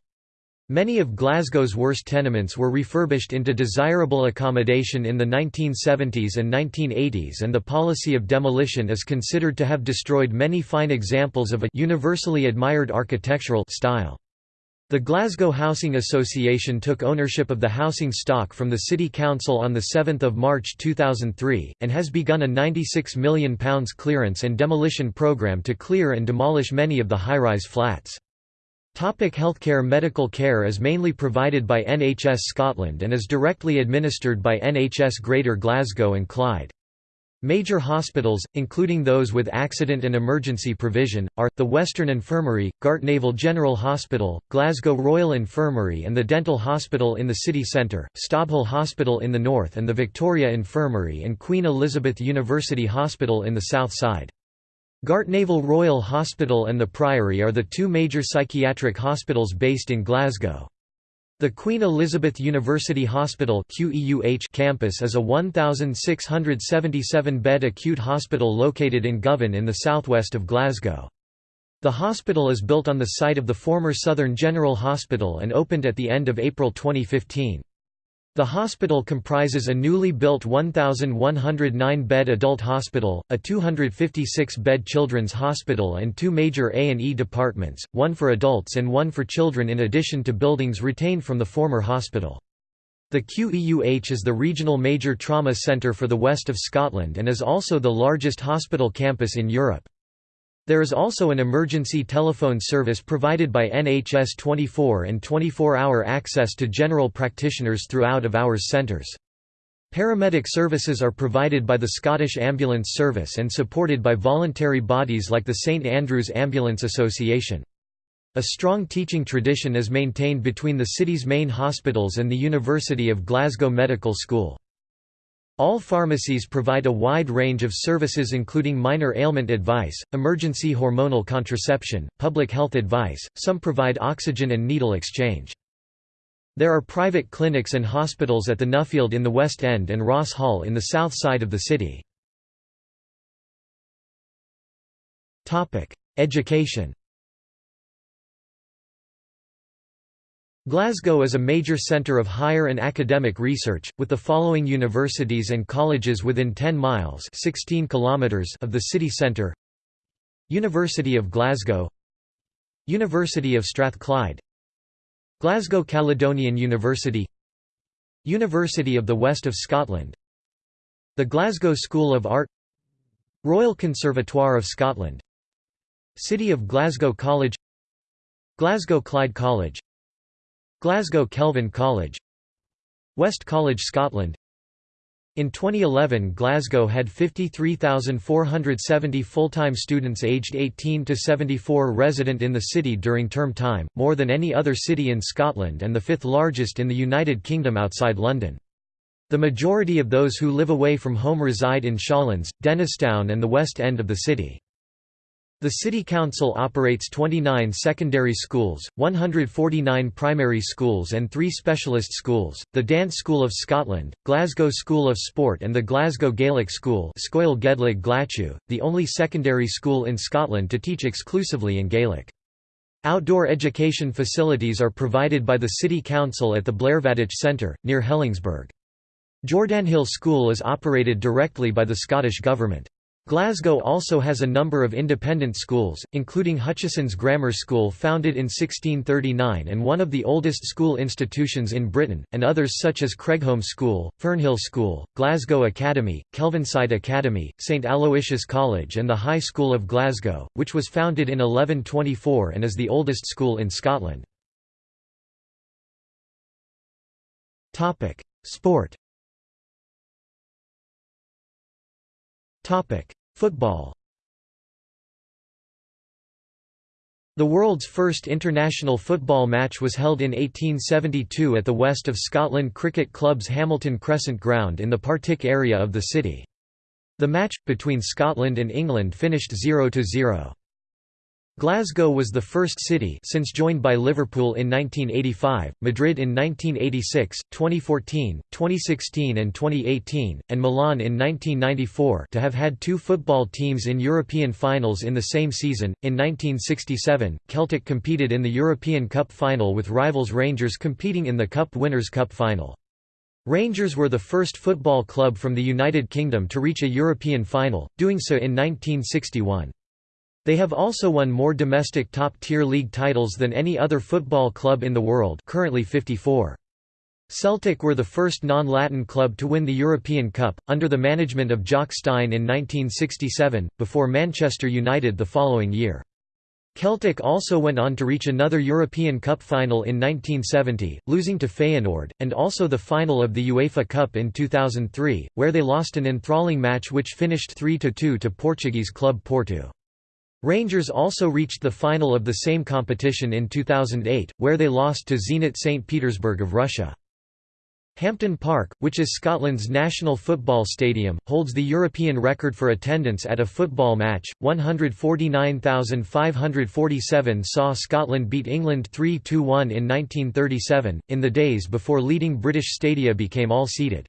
Many of Glasgow's worst tenements were refurbished into desirable accommodation in the 1970s and 1980s and the policy of demolition is considered to have destroyed many fine examples of a universally admired architectural style. The Glasgow Housing Association took ownership of the housing stock from the City Council on 7 March 2003, and has begun a £96 million clearance and demolition programme to clear and demolish many of the high-rise flats. Topic healthcare Medical care is mainly provided by NHS Scotland and is directly administered by NHS Greater Glasgow and Clyde. Major hospitals, including those with accident and emergency provision, are, the Western Infirmary, Gartnavel General Hospital, Glasgow Royal Infirmary and the Dental Hospital in the city centre, Stobhill Hospital in the north and the Victoria Infirmary and Queen Elizabeth University Hospital in the south side. Gartnavel Royal Hospital and the Priory are the two major psychiatric hospitals based in Glasgow. The Queen Elizabeth University Hospital campus is a 1,677-bed acute hospital located in Govan in the southwest of Glasgow. The hospital is built on the site of the former Southern General Hospital and opened at the end of April 2015. The hospital comprises a newly built 1,109-bed adult hospital, a 256-bed children's hospital and two major A&E departments, one for adults and one for children in addition to buildings retained from the former hospital. The QEUH is the regional major trauma centre for the west of Scotland and is also the largest hospital campus in Europe. There is also an emergency telephone service provided by NHS 24 and 24-hour access to general practitioners through out-of-hours centres. Paramedic services are provided by the Scottish Ambulance Service and supported by voluntary bodies like the St Andrews Ambulance Association. A strong teaching tradition is maintained between the city's main hospitals and the University of Glasgow Medical School. All pharmacies provide a wide range of services including minor ailment advice, emergency hormonal contraception, public health advice, some provide oxygen and needle exchange. There are private clinics and hospitals at the Nuffield in the West End and Ross Hall in the south side of the city. Education Glasgow is a major centre of higher and academic research, with the following universities and colleges within 10 miles 16 kilometers of the city centre. University of Glasgow. University of Strathclyde. Glasgow Caledonian University. University of the West of Scotland. The Glasgow School of Art. Royal Conservatoire of Scotland. City of Glasgow College. Glasgow Clyde College Glasgow Kelvin College West College Scotland in 2011 Glasgow had 53,470 full-time students aged 18 to 74 resident in the city during term time, more than any other city in Scotland and the fifth largest in the United Kingdom outside London. The majority of those who live away from home reside in Shawlands, Dennistoun and the west end of the city. The City Council operates 29 secondary schools, 149 primary schools and three specialist schools, the Dance School of Scotland, Glasgow School of Sport and the Glasgow Gaelic School the only secondary school in Scotland to teach exclusively in Gaelic. Outdoor education facilities are provided by the City Council at the Blairvadach Centre, near Helensburgh. Jordanhill School is operated directly by the Scottish Government. Glasgow also has a number of independent schools, including Hutchesons Grammar School founded in 1639 and one of the oldest school institutions in Britain, and others such as Craigholme School, Fernhill School, Glasgow Academy, Kelvinside Academy, St Aloysius College and the High School of Glasgow, which was founded in 1124 and is the oldest school in Scotland. Sport Football The world's first international football match was held in 1872 at the West of Scotland Cricket Club's Hamilton Crescent Ground in the Partick area of the city. The match, between Scotland and England finished 0–0. Glasgow was the first city since joined by Liverpool in 1985, Madrid in 1986, 2014, 2016 and 2018, and Milan in 1994 to have had two football teams in European finals in the same season. In 1967, Celtic competed in the European Cup final with rivals Rangers competing in the Cup Winners' Cup final. Rangers were the first football club from the United Kingdom to reach a European final, doing so in 1961. They have also won more domestic top-tier league titles than any other football club in the world currently 54. Celtic were the first non-Latin club to win the European Cup, under the management of Jock Stein in 1967, before Manchester United the following year. Celtic also went on to reach another European Cup final in 1970, losing to Feyenoord, and also the final of the UEFA Cup in 2003, where they lost an enthralling match which finished 3–2 to Portuguese club Porto. Rangers also reached the final of the same competition in 2008, where they lost to Zenit St. Petersburg of Russia. Hampden Park, which is Scotland's national football stadium, holds the European record for attendance at a football match. 149,547 saw Scotland beat England 3 2 1 in 1937, in the days before leading British stadia became all seated.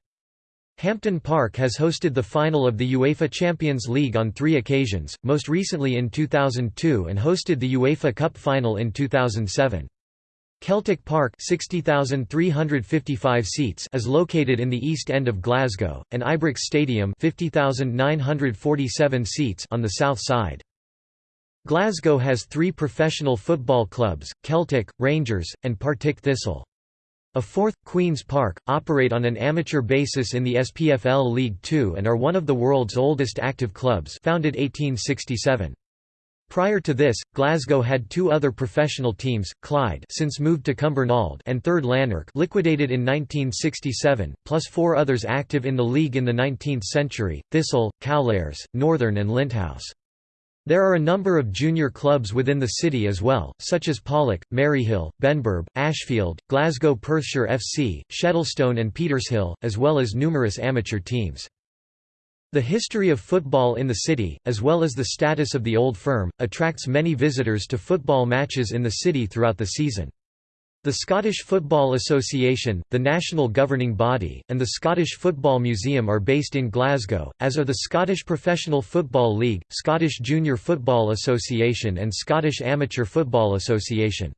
Hampden Park has hosted the final of the UEFA Champions League on three occasions, most recently in 2002 and hosted the UEFA Cup final in 2007. Celtic Park 60,355 seats is located in the east end of Glasgow, and Ibrox Stadium 50,947 seats on the south side. Glasgow has three professional football clubs, Celtic, Rangers, and Partick Thistle. A fourth, Queen's Park, operate on an amateur basis in the SPFL League Two and are one of the world's oldest active clubs founded 1867. Prior to this, Glasgow had two other professional teams, Clyde since moved to Cumbernauld and 3rd Lanark liquidated in 1967, plus four others active in the league in the 19th century, Thistle, Cowlairs, Northern and Linthouse. There are a number of junior clubs within the city as well, such as Pollok, Maryhill, Benburb, Ashfield, Glasgow Perthshire FC, Shettleston and Petershill, as well as numerous amateur teams. The history of football in the city, as well as the status of the old firm, attracts many visitors to football matches in the city throughout the season. The Scottish Football Association, the national governing body, and the Scottish Football Museum are based in Glasgow, as are the Scottish Professional Football League, Scottish Junior Football Association and Scottish Amateur Football Association.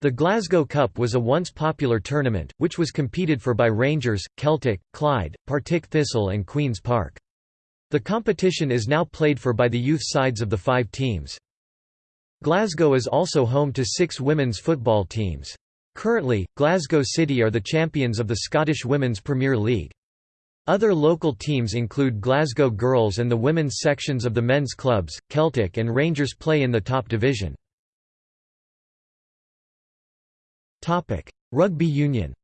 The Glasgow Cup was a once popular tournament, which was competed for by Rangers, Celtic, Clyde, Partick Thistle and Queen's Park. The competition is now played for by the youth sides of the five teams. Glasgow is also home to six women's football teams. Currently, Glasgow City are the champions of the Scottish Women's Premier League. Other local teams include Glasgow Girls and the women's sections of the men's clubs, Celtic and Rangers play in the top division. Rugby union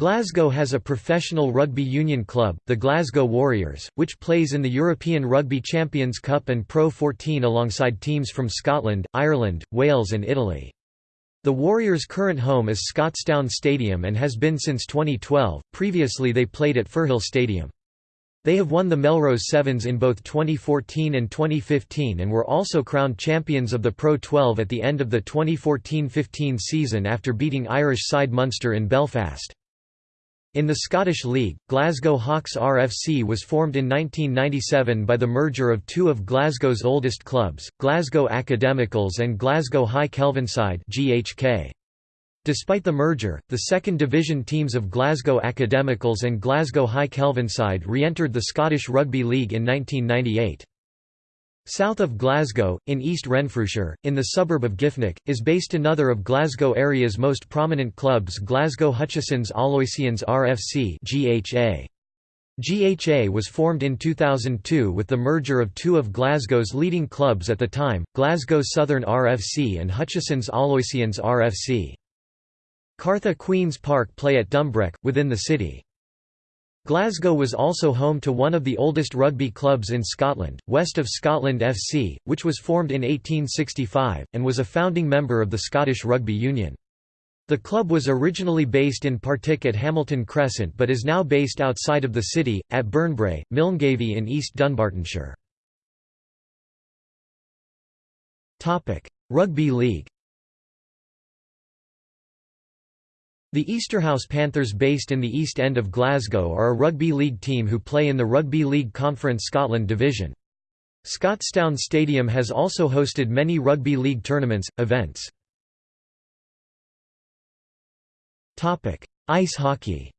Glasgow has a professional rugby union club, the Glasgow Warriors, which plays in the European Rugby Champions Cup and Pro 14 alongside teams from Scotland, Ireland, Wales and Italy. The Warriors' current home is Scotstoun Stadium and has been since 2012, previously they played at Firhill Stadium. They have won the Melrose Sevens in both 2014 and 2015 and were also crowned champions of the Pro 12 at the end of the 2014–15 season after beating Irish side Munster in Belfast. In the Scottish League, Glasgow Hawks RFC was formed in 1997 by the merger of two of Glasgow's oldest clubs, Glasgow Academicals and Glasgow High Kelvinside GHK. Despite the merger, the second division teams of Glasgow Academicals and Glasgow High Kelvinside re-entered the Scottish Rugby League in 1998. South of Glasgow, in East Renfrewshire, in the suburb of Giffnock, is based another of Glasgow area's most prominent clubs Glasgow Hutchesons Aloysians RFC GHA. GHA was formed in 2002 with the merger of two of Glasgow's leading clubs at the time, Glasgow Southern RFC and Hutchesons Aloysians RFC. Cartha Queen's Park play at Dumbreck, within the city. Glasgow was also home to one of the oldest rugby clubs in Scotland, West of Scotland FC, which was formed in 1865, and was a founding member of the Scottish Rugby Union. The club was originally based in Partick at Hamilton Crescent but is now based outside of the city, at Burnbrae, Milngavie in East Dunbartonshire. Rugby League The Easterhouse Panthers based in the East End of Glasgow are a rugby league team who play in the Rugby League Conference Scotland division. Scotstoun Stadium has also hosted many rugby league tournaments, events. Ice hockey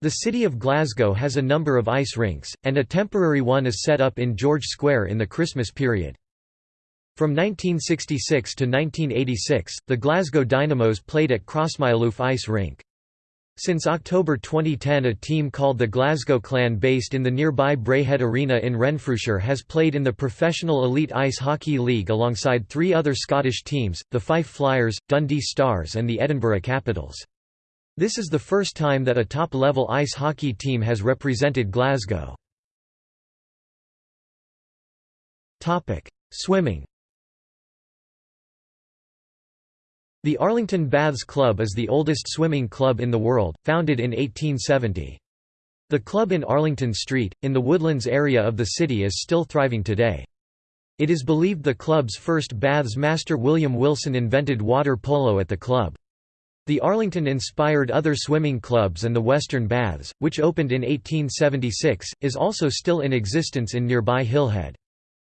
The city of Glasgow has a number of ice rinks, and a temporary one is set up in George Square in the Christmas period. From 1966 to 1986, the Glasgow Dynamos played at Crossmyloof Ice Rink. Since October 2010 a team called the Glasgow Clan based in the nearby Braehead Arena in Renfrewshire has played in the Professional Elite Ice Hockey League alongside three other Scottish teams, the Fife Flyers, Dundee Stars and the Edinburgh Capitals. This is the first time that a top-level ice hockey team has represented Glasgow. Swimming The Arlington Baths Club is the oldest swimming club in the world, founded in 1870. The club in Arlington Street, in the Woodlands area of the city is still thriving today. It is believed the club's first baths master William Wilson invented water polo at the club. The Arlington inspired other swimming clubs and the Western Baths, which opened in 1876, is also still in existence in nearby Hillhead.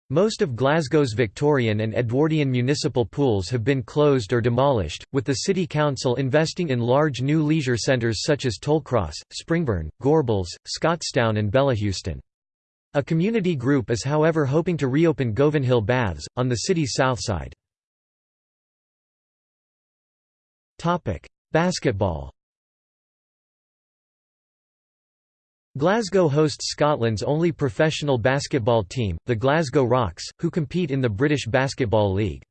Most of Glasgow's Victorian and Edwardian municipal pools have been closed or demolished, with the City Council investing in large new leisure centres such as Tollcross, Springburn, Gorbals, Scotstoun and Bellahouston. A community group is however hoping to reopen Govanhill Baths, on the city's south side. Basketball Glasgow hosts Scotland's only professional basketball team, the Glasgow Rocks, who compete in the British Basketball League.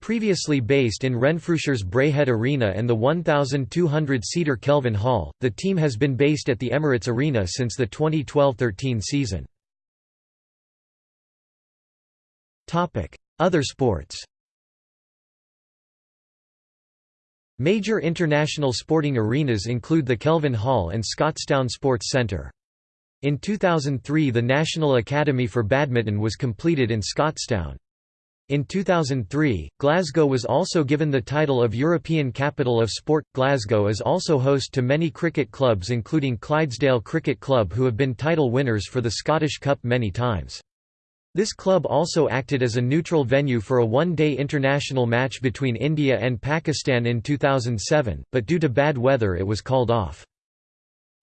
Previously based in Renfrewshire's Braehead Arena and the 1,200-seater Kelvin Hall, the team has been based at the Emirates Arena since the 2012–13 season. Other sports Major international sporting arenas include the Kelvin Hall and Scotstoun Sports Centre. In 2003 the National Academy for Badminton was completed in Scotstoun. In 2003, Glasgow was also given the title of European Capital of Sport. Glasgow is also host to many cricket clubs including Clydesdale Cricket Club who have been title winners for the Scottish Cup many times. This club also acted as a neutral venue for a one-day international match between India and Pakistan in 2007, but due to bad weather it was called off.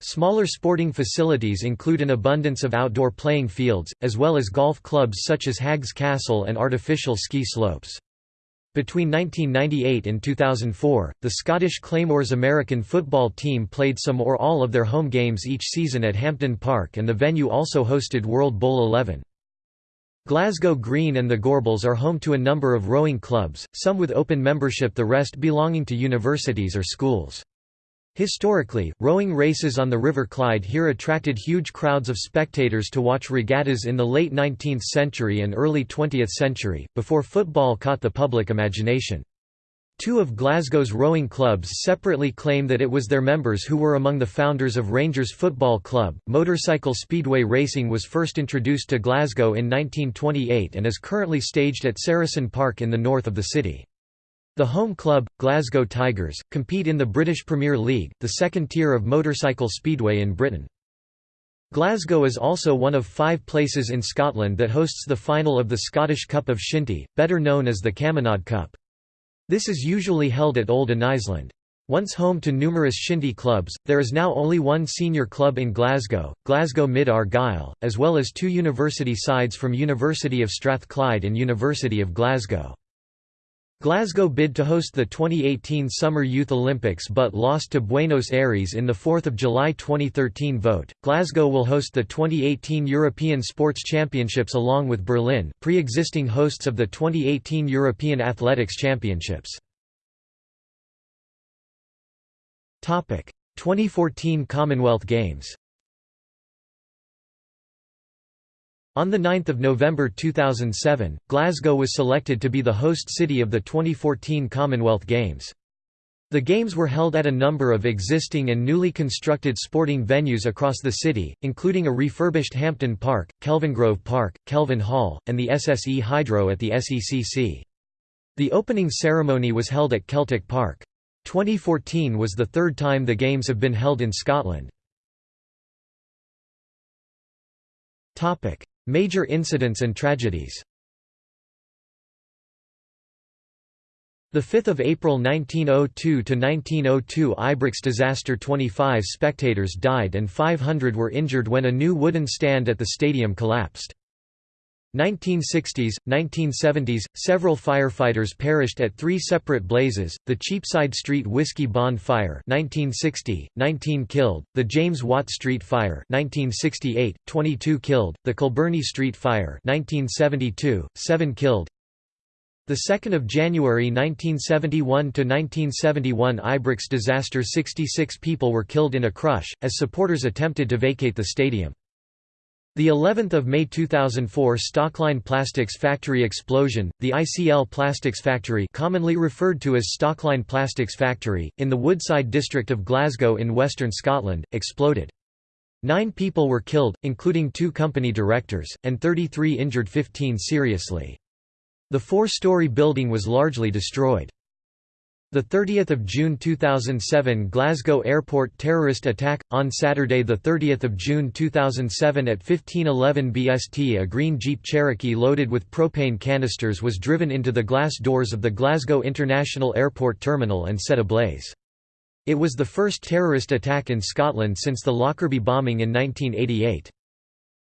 Smaller sporting facilities include an abundance of outdoor playing fields, as well as golf clubs such as Haggs Castle and artificial ski slopes. Between 1998 and 2004, the Scottish Claymores American football team played some or all of their home games each season at Hampden Park and the venue also hosted World Bowl 11. Glasgow Green and the Gorbals are home to a number of rowing clubs, some with open membership the rest belonging to universities or schools. Historically, rowing races on the River Clyde here attracted huge crowds of spectators to watch regattas in the late 19th century and early 20th century, before football caught the public imagination. Two of Glasgow's rowing clubs separately claim that it was their members who were among the founders of Rangers Football Club. Motorcycle speedway racing was first introduced to Glasgow in 1928 and is currently staged at Saracen Park in the north of the city. The home club, Glasgow Tigers, compete in the British Premier League, the second tier of motorcycle speedway in Britain. Glasgow is also one of five places in Scotland that hosts the final of the Scottish Cup of Shinty, better known as the Camanachd Cup. This is usually held at Old Anniesland. Once home to numerous shinty clubs, there is now only one senior club in Glasgow, Glasgow Mid Argyll, as well as two university sides from University of Strathclyde and University of Glasgow. Glasgow bid to host the 2018 Summer Youth Olympics but lost to Buenos Aires in the 4 July 2013 vote. Glasgow will host the 2018 European Sports Championships along with Berlin, pre-existing hosts of the 2018 European Athletics Championships. Topic: 2014 Commonwealth Games. On 9 November 2007, Glasgow was selected to be the host city of the 2014 Commonwealth Games. The Games were held at a number of existing and newly constructed sporting venues across the city, including a refurbished Hampden Park, Kelvingrove Park, Kelvin Hall, and the SSE Hydro at the SECC. The opening ceremony was held at Celtic Park. 2014 was the third time the Games have been held in Scotland. Major incidents and tragedies 5 April 1902–1902 Ibrox disaster 25 spectators died and 500 were injured when a new wooden stand at the stadium collapsed. 1960s, 1970s, several firefighters perished at three separate blazes, the Cheapside Street Whiskey Bond Fire 1960, 19 killed, the James Watt Street Fire 1968, 22 killed, the Kilbirnie Street Fire 1972, 7 killed, the 2nd of January 1971 to 1971 Ibrox disaster 66 people were killed in a crush as supporters attempted to vacate the stadium. The 11th of May 2004 Stockline Plastics Factory explosion, the ICL Plastics Factory commonly referred to as Stockline Plastics Factory, in the Woodside district of Glasgow in western Scotland, exploded. Nine people were killed, including two company directors, and 33 injured 15 seriously. The four-story building was largely destroyed. The 30th of June 2007 Glasgow Airport terrorist attack on Saturday the 30th of June 2007 at 1511 BST a green Jeep Cherokee loaded with propane canisters was driven into the glass doors of the Glasgow International Airport terminal and set ablaze. It was the first terrorist attack in Scotland since the Lockerbie bombing in 1988.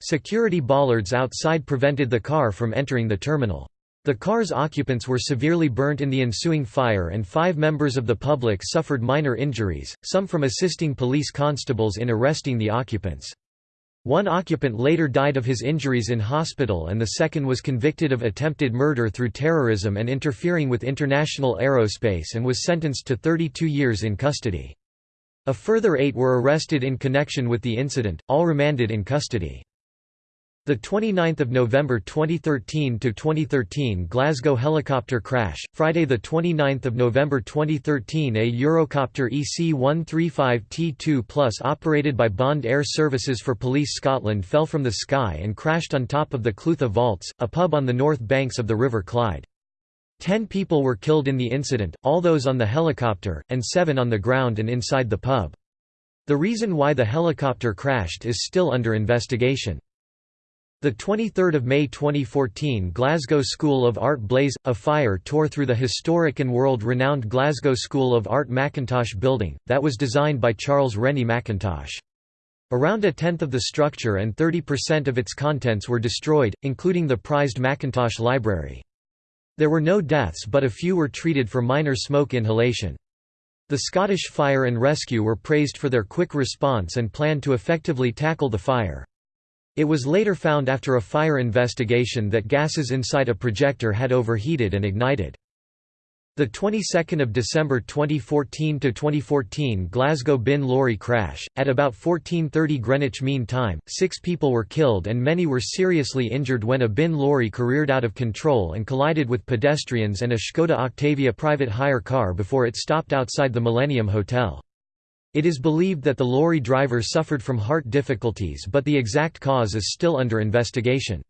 Security bollards outside prevented the car from entering the terminal. The car's occupants were severely burnt in the ensuing fire and five members of the public suffered minor injuries, some from assisting police constables in arresting the occupants. One occupant later died of his injuries in hospital and the second was convicted of attempted murder through terrorism and interfering with international aerospace and was sentenced to 32 years in custody. A further eight were arrested in connection with the incident, all remanded in custody. The 29th of November 2013 to 2013 Glasgow helicopter crash. Friday the 29th of November 2013 a Eurocopter EC-135T2 Plus operated by Bond Air Services for Police Scotland fell from the sky and crashed on top of the Clutha Vaults, a pub on the north banks of the River Clyde. Ten people were killed in the incident, all those on the helicopter, and seven on the ground and inside the pub. The reason why the helicopter crashed is still under investigation. The 23rd of May 2014 Glasgow School of Art blaze a fire tore through the historic and world-renowned Glasgow School of Art Mackintosh building that was designed by Charles Rennie Mackintosh. Around a tenth of the structure and 30% of its contents were destroyed, including the prized Mackintosh Library. There were no deaths but a few were treated for minor smoke inhalation. The Scottish Fire and Rescue were praised for their quick response and planned to effectively tackle the fire. It was later found after a fire investigation that gases inside a projector had overheated and ignited. The 22nd of December 2014 to 2014 Glasgow bin lorry crash at about 14:30 Greenwich Mean Time 6 people were killed and many were seriously injured when a bin lorry careered out of control and collided with pedestrians and a Skoda Octavia private hire car before it stopped outside the Millennium Hotel it is believed that the lorry driver suffered from heart difficulties but the exact cause is still under investigation.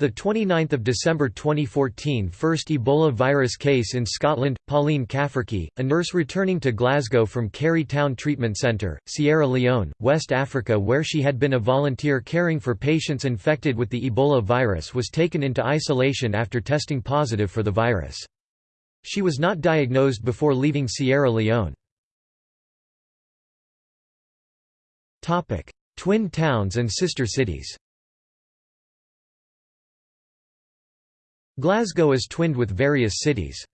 The 29th of December 2014 first Ebola virus case in Scotland, Pauline Cafferkey, a nurse returning to Glasgow from Kerry Town Treatment Centre, Sierra Leone, West Africa where she had been a volunteer caring for patients infected with the Ebola virus was taken into isolation after testing positive for the virus. She was not diagnosed before leaving Sierra Leone. Topic: Twin towns and sister cities. Glasgow is twinned with various cities.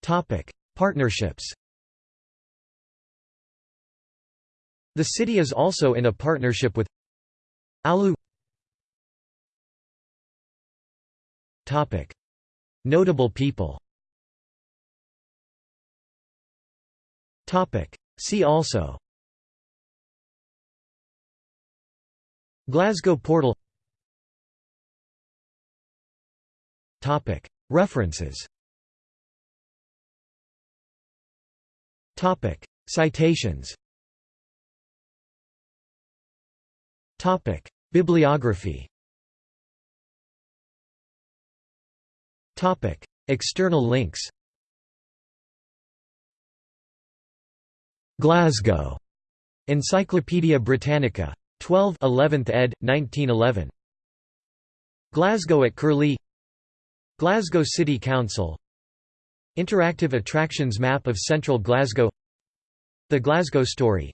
Topic: Partnerships. The city is also in a partnership with Alu. Topic: Notable people. Topic: See also. Glasgow Portal. References. Citations. Bibliography. External links Glasgow. Encyclopædia Britannica. 12 11th ed. 1911. Glasgow at Curlie Glasgow City Council Interactive attractions map of central Glasgow The Glasgow Story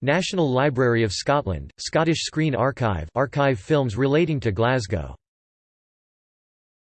National Library of Scotland, Scottish Screen Archive archive films relating to Glasgow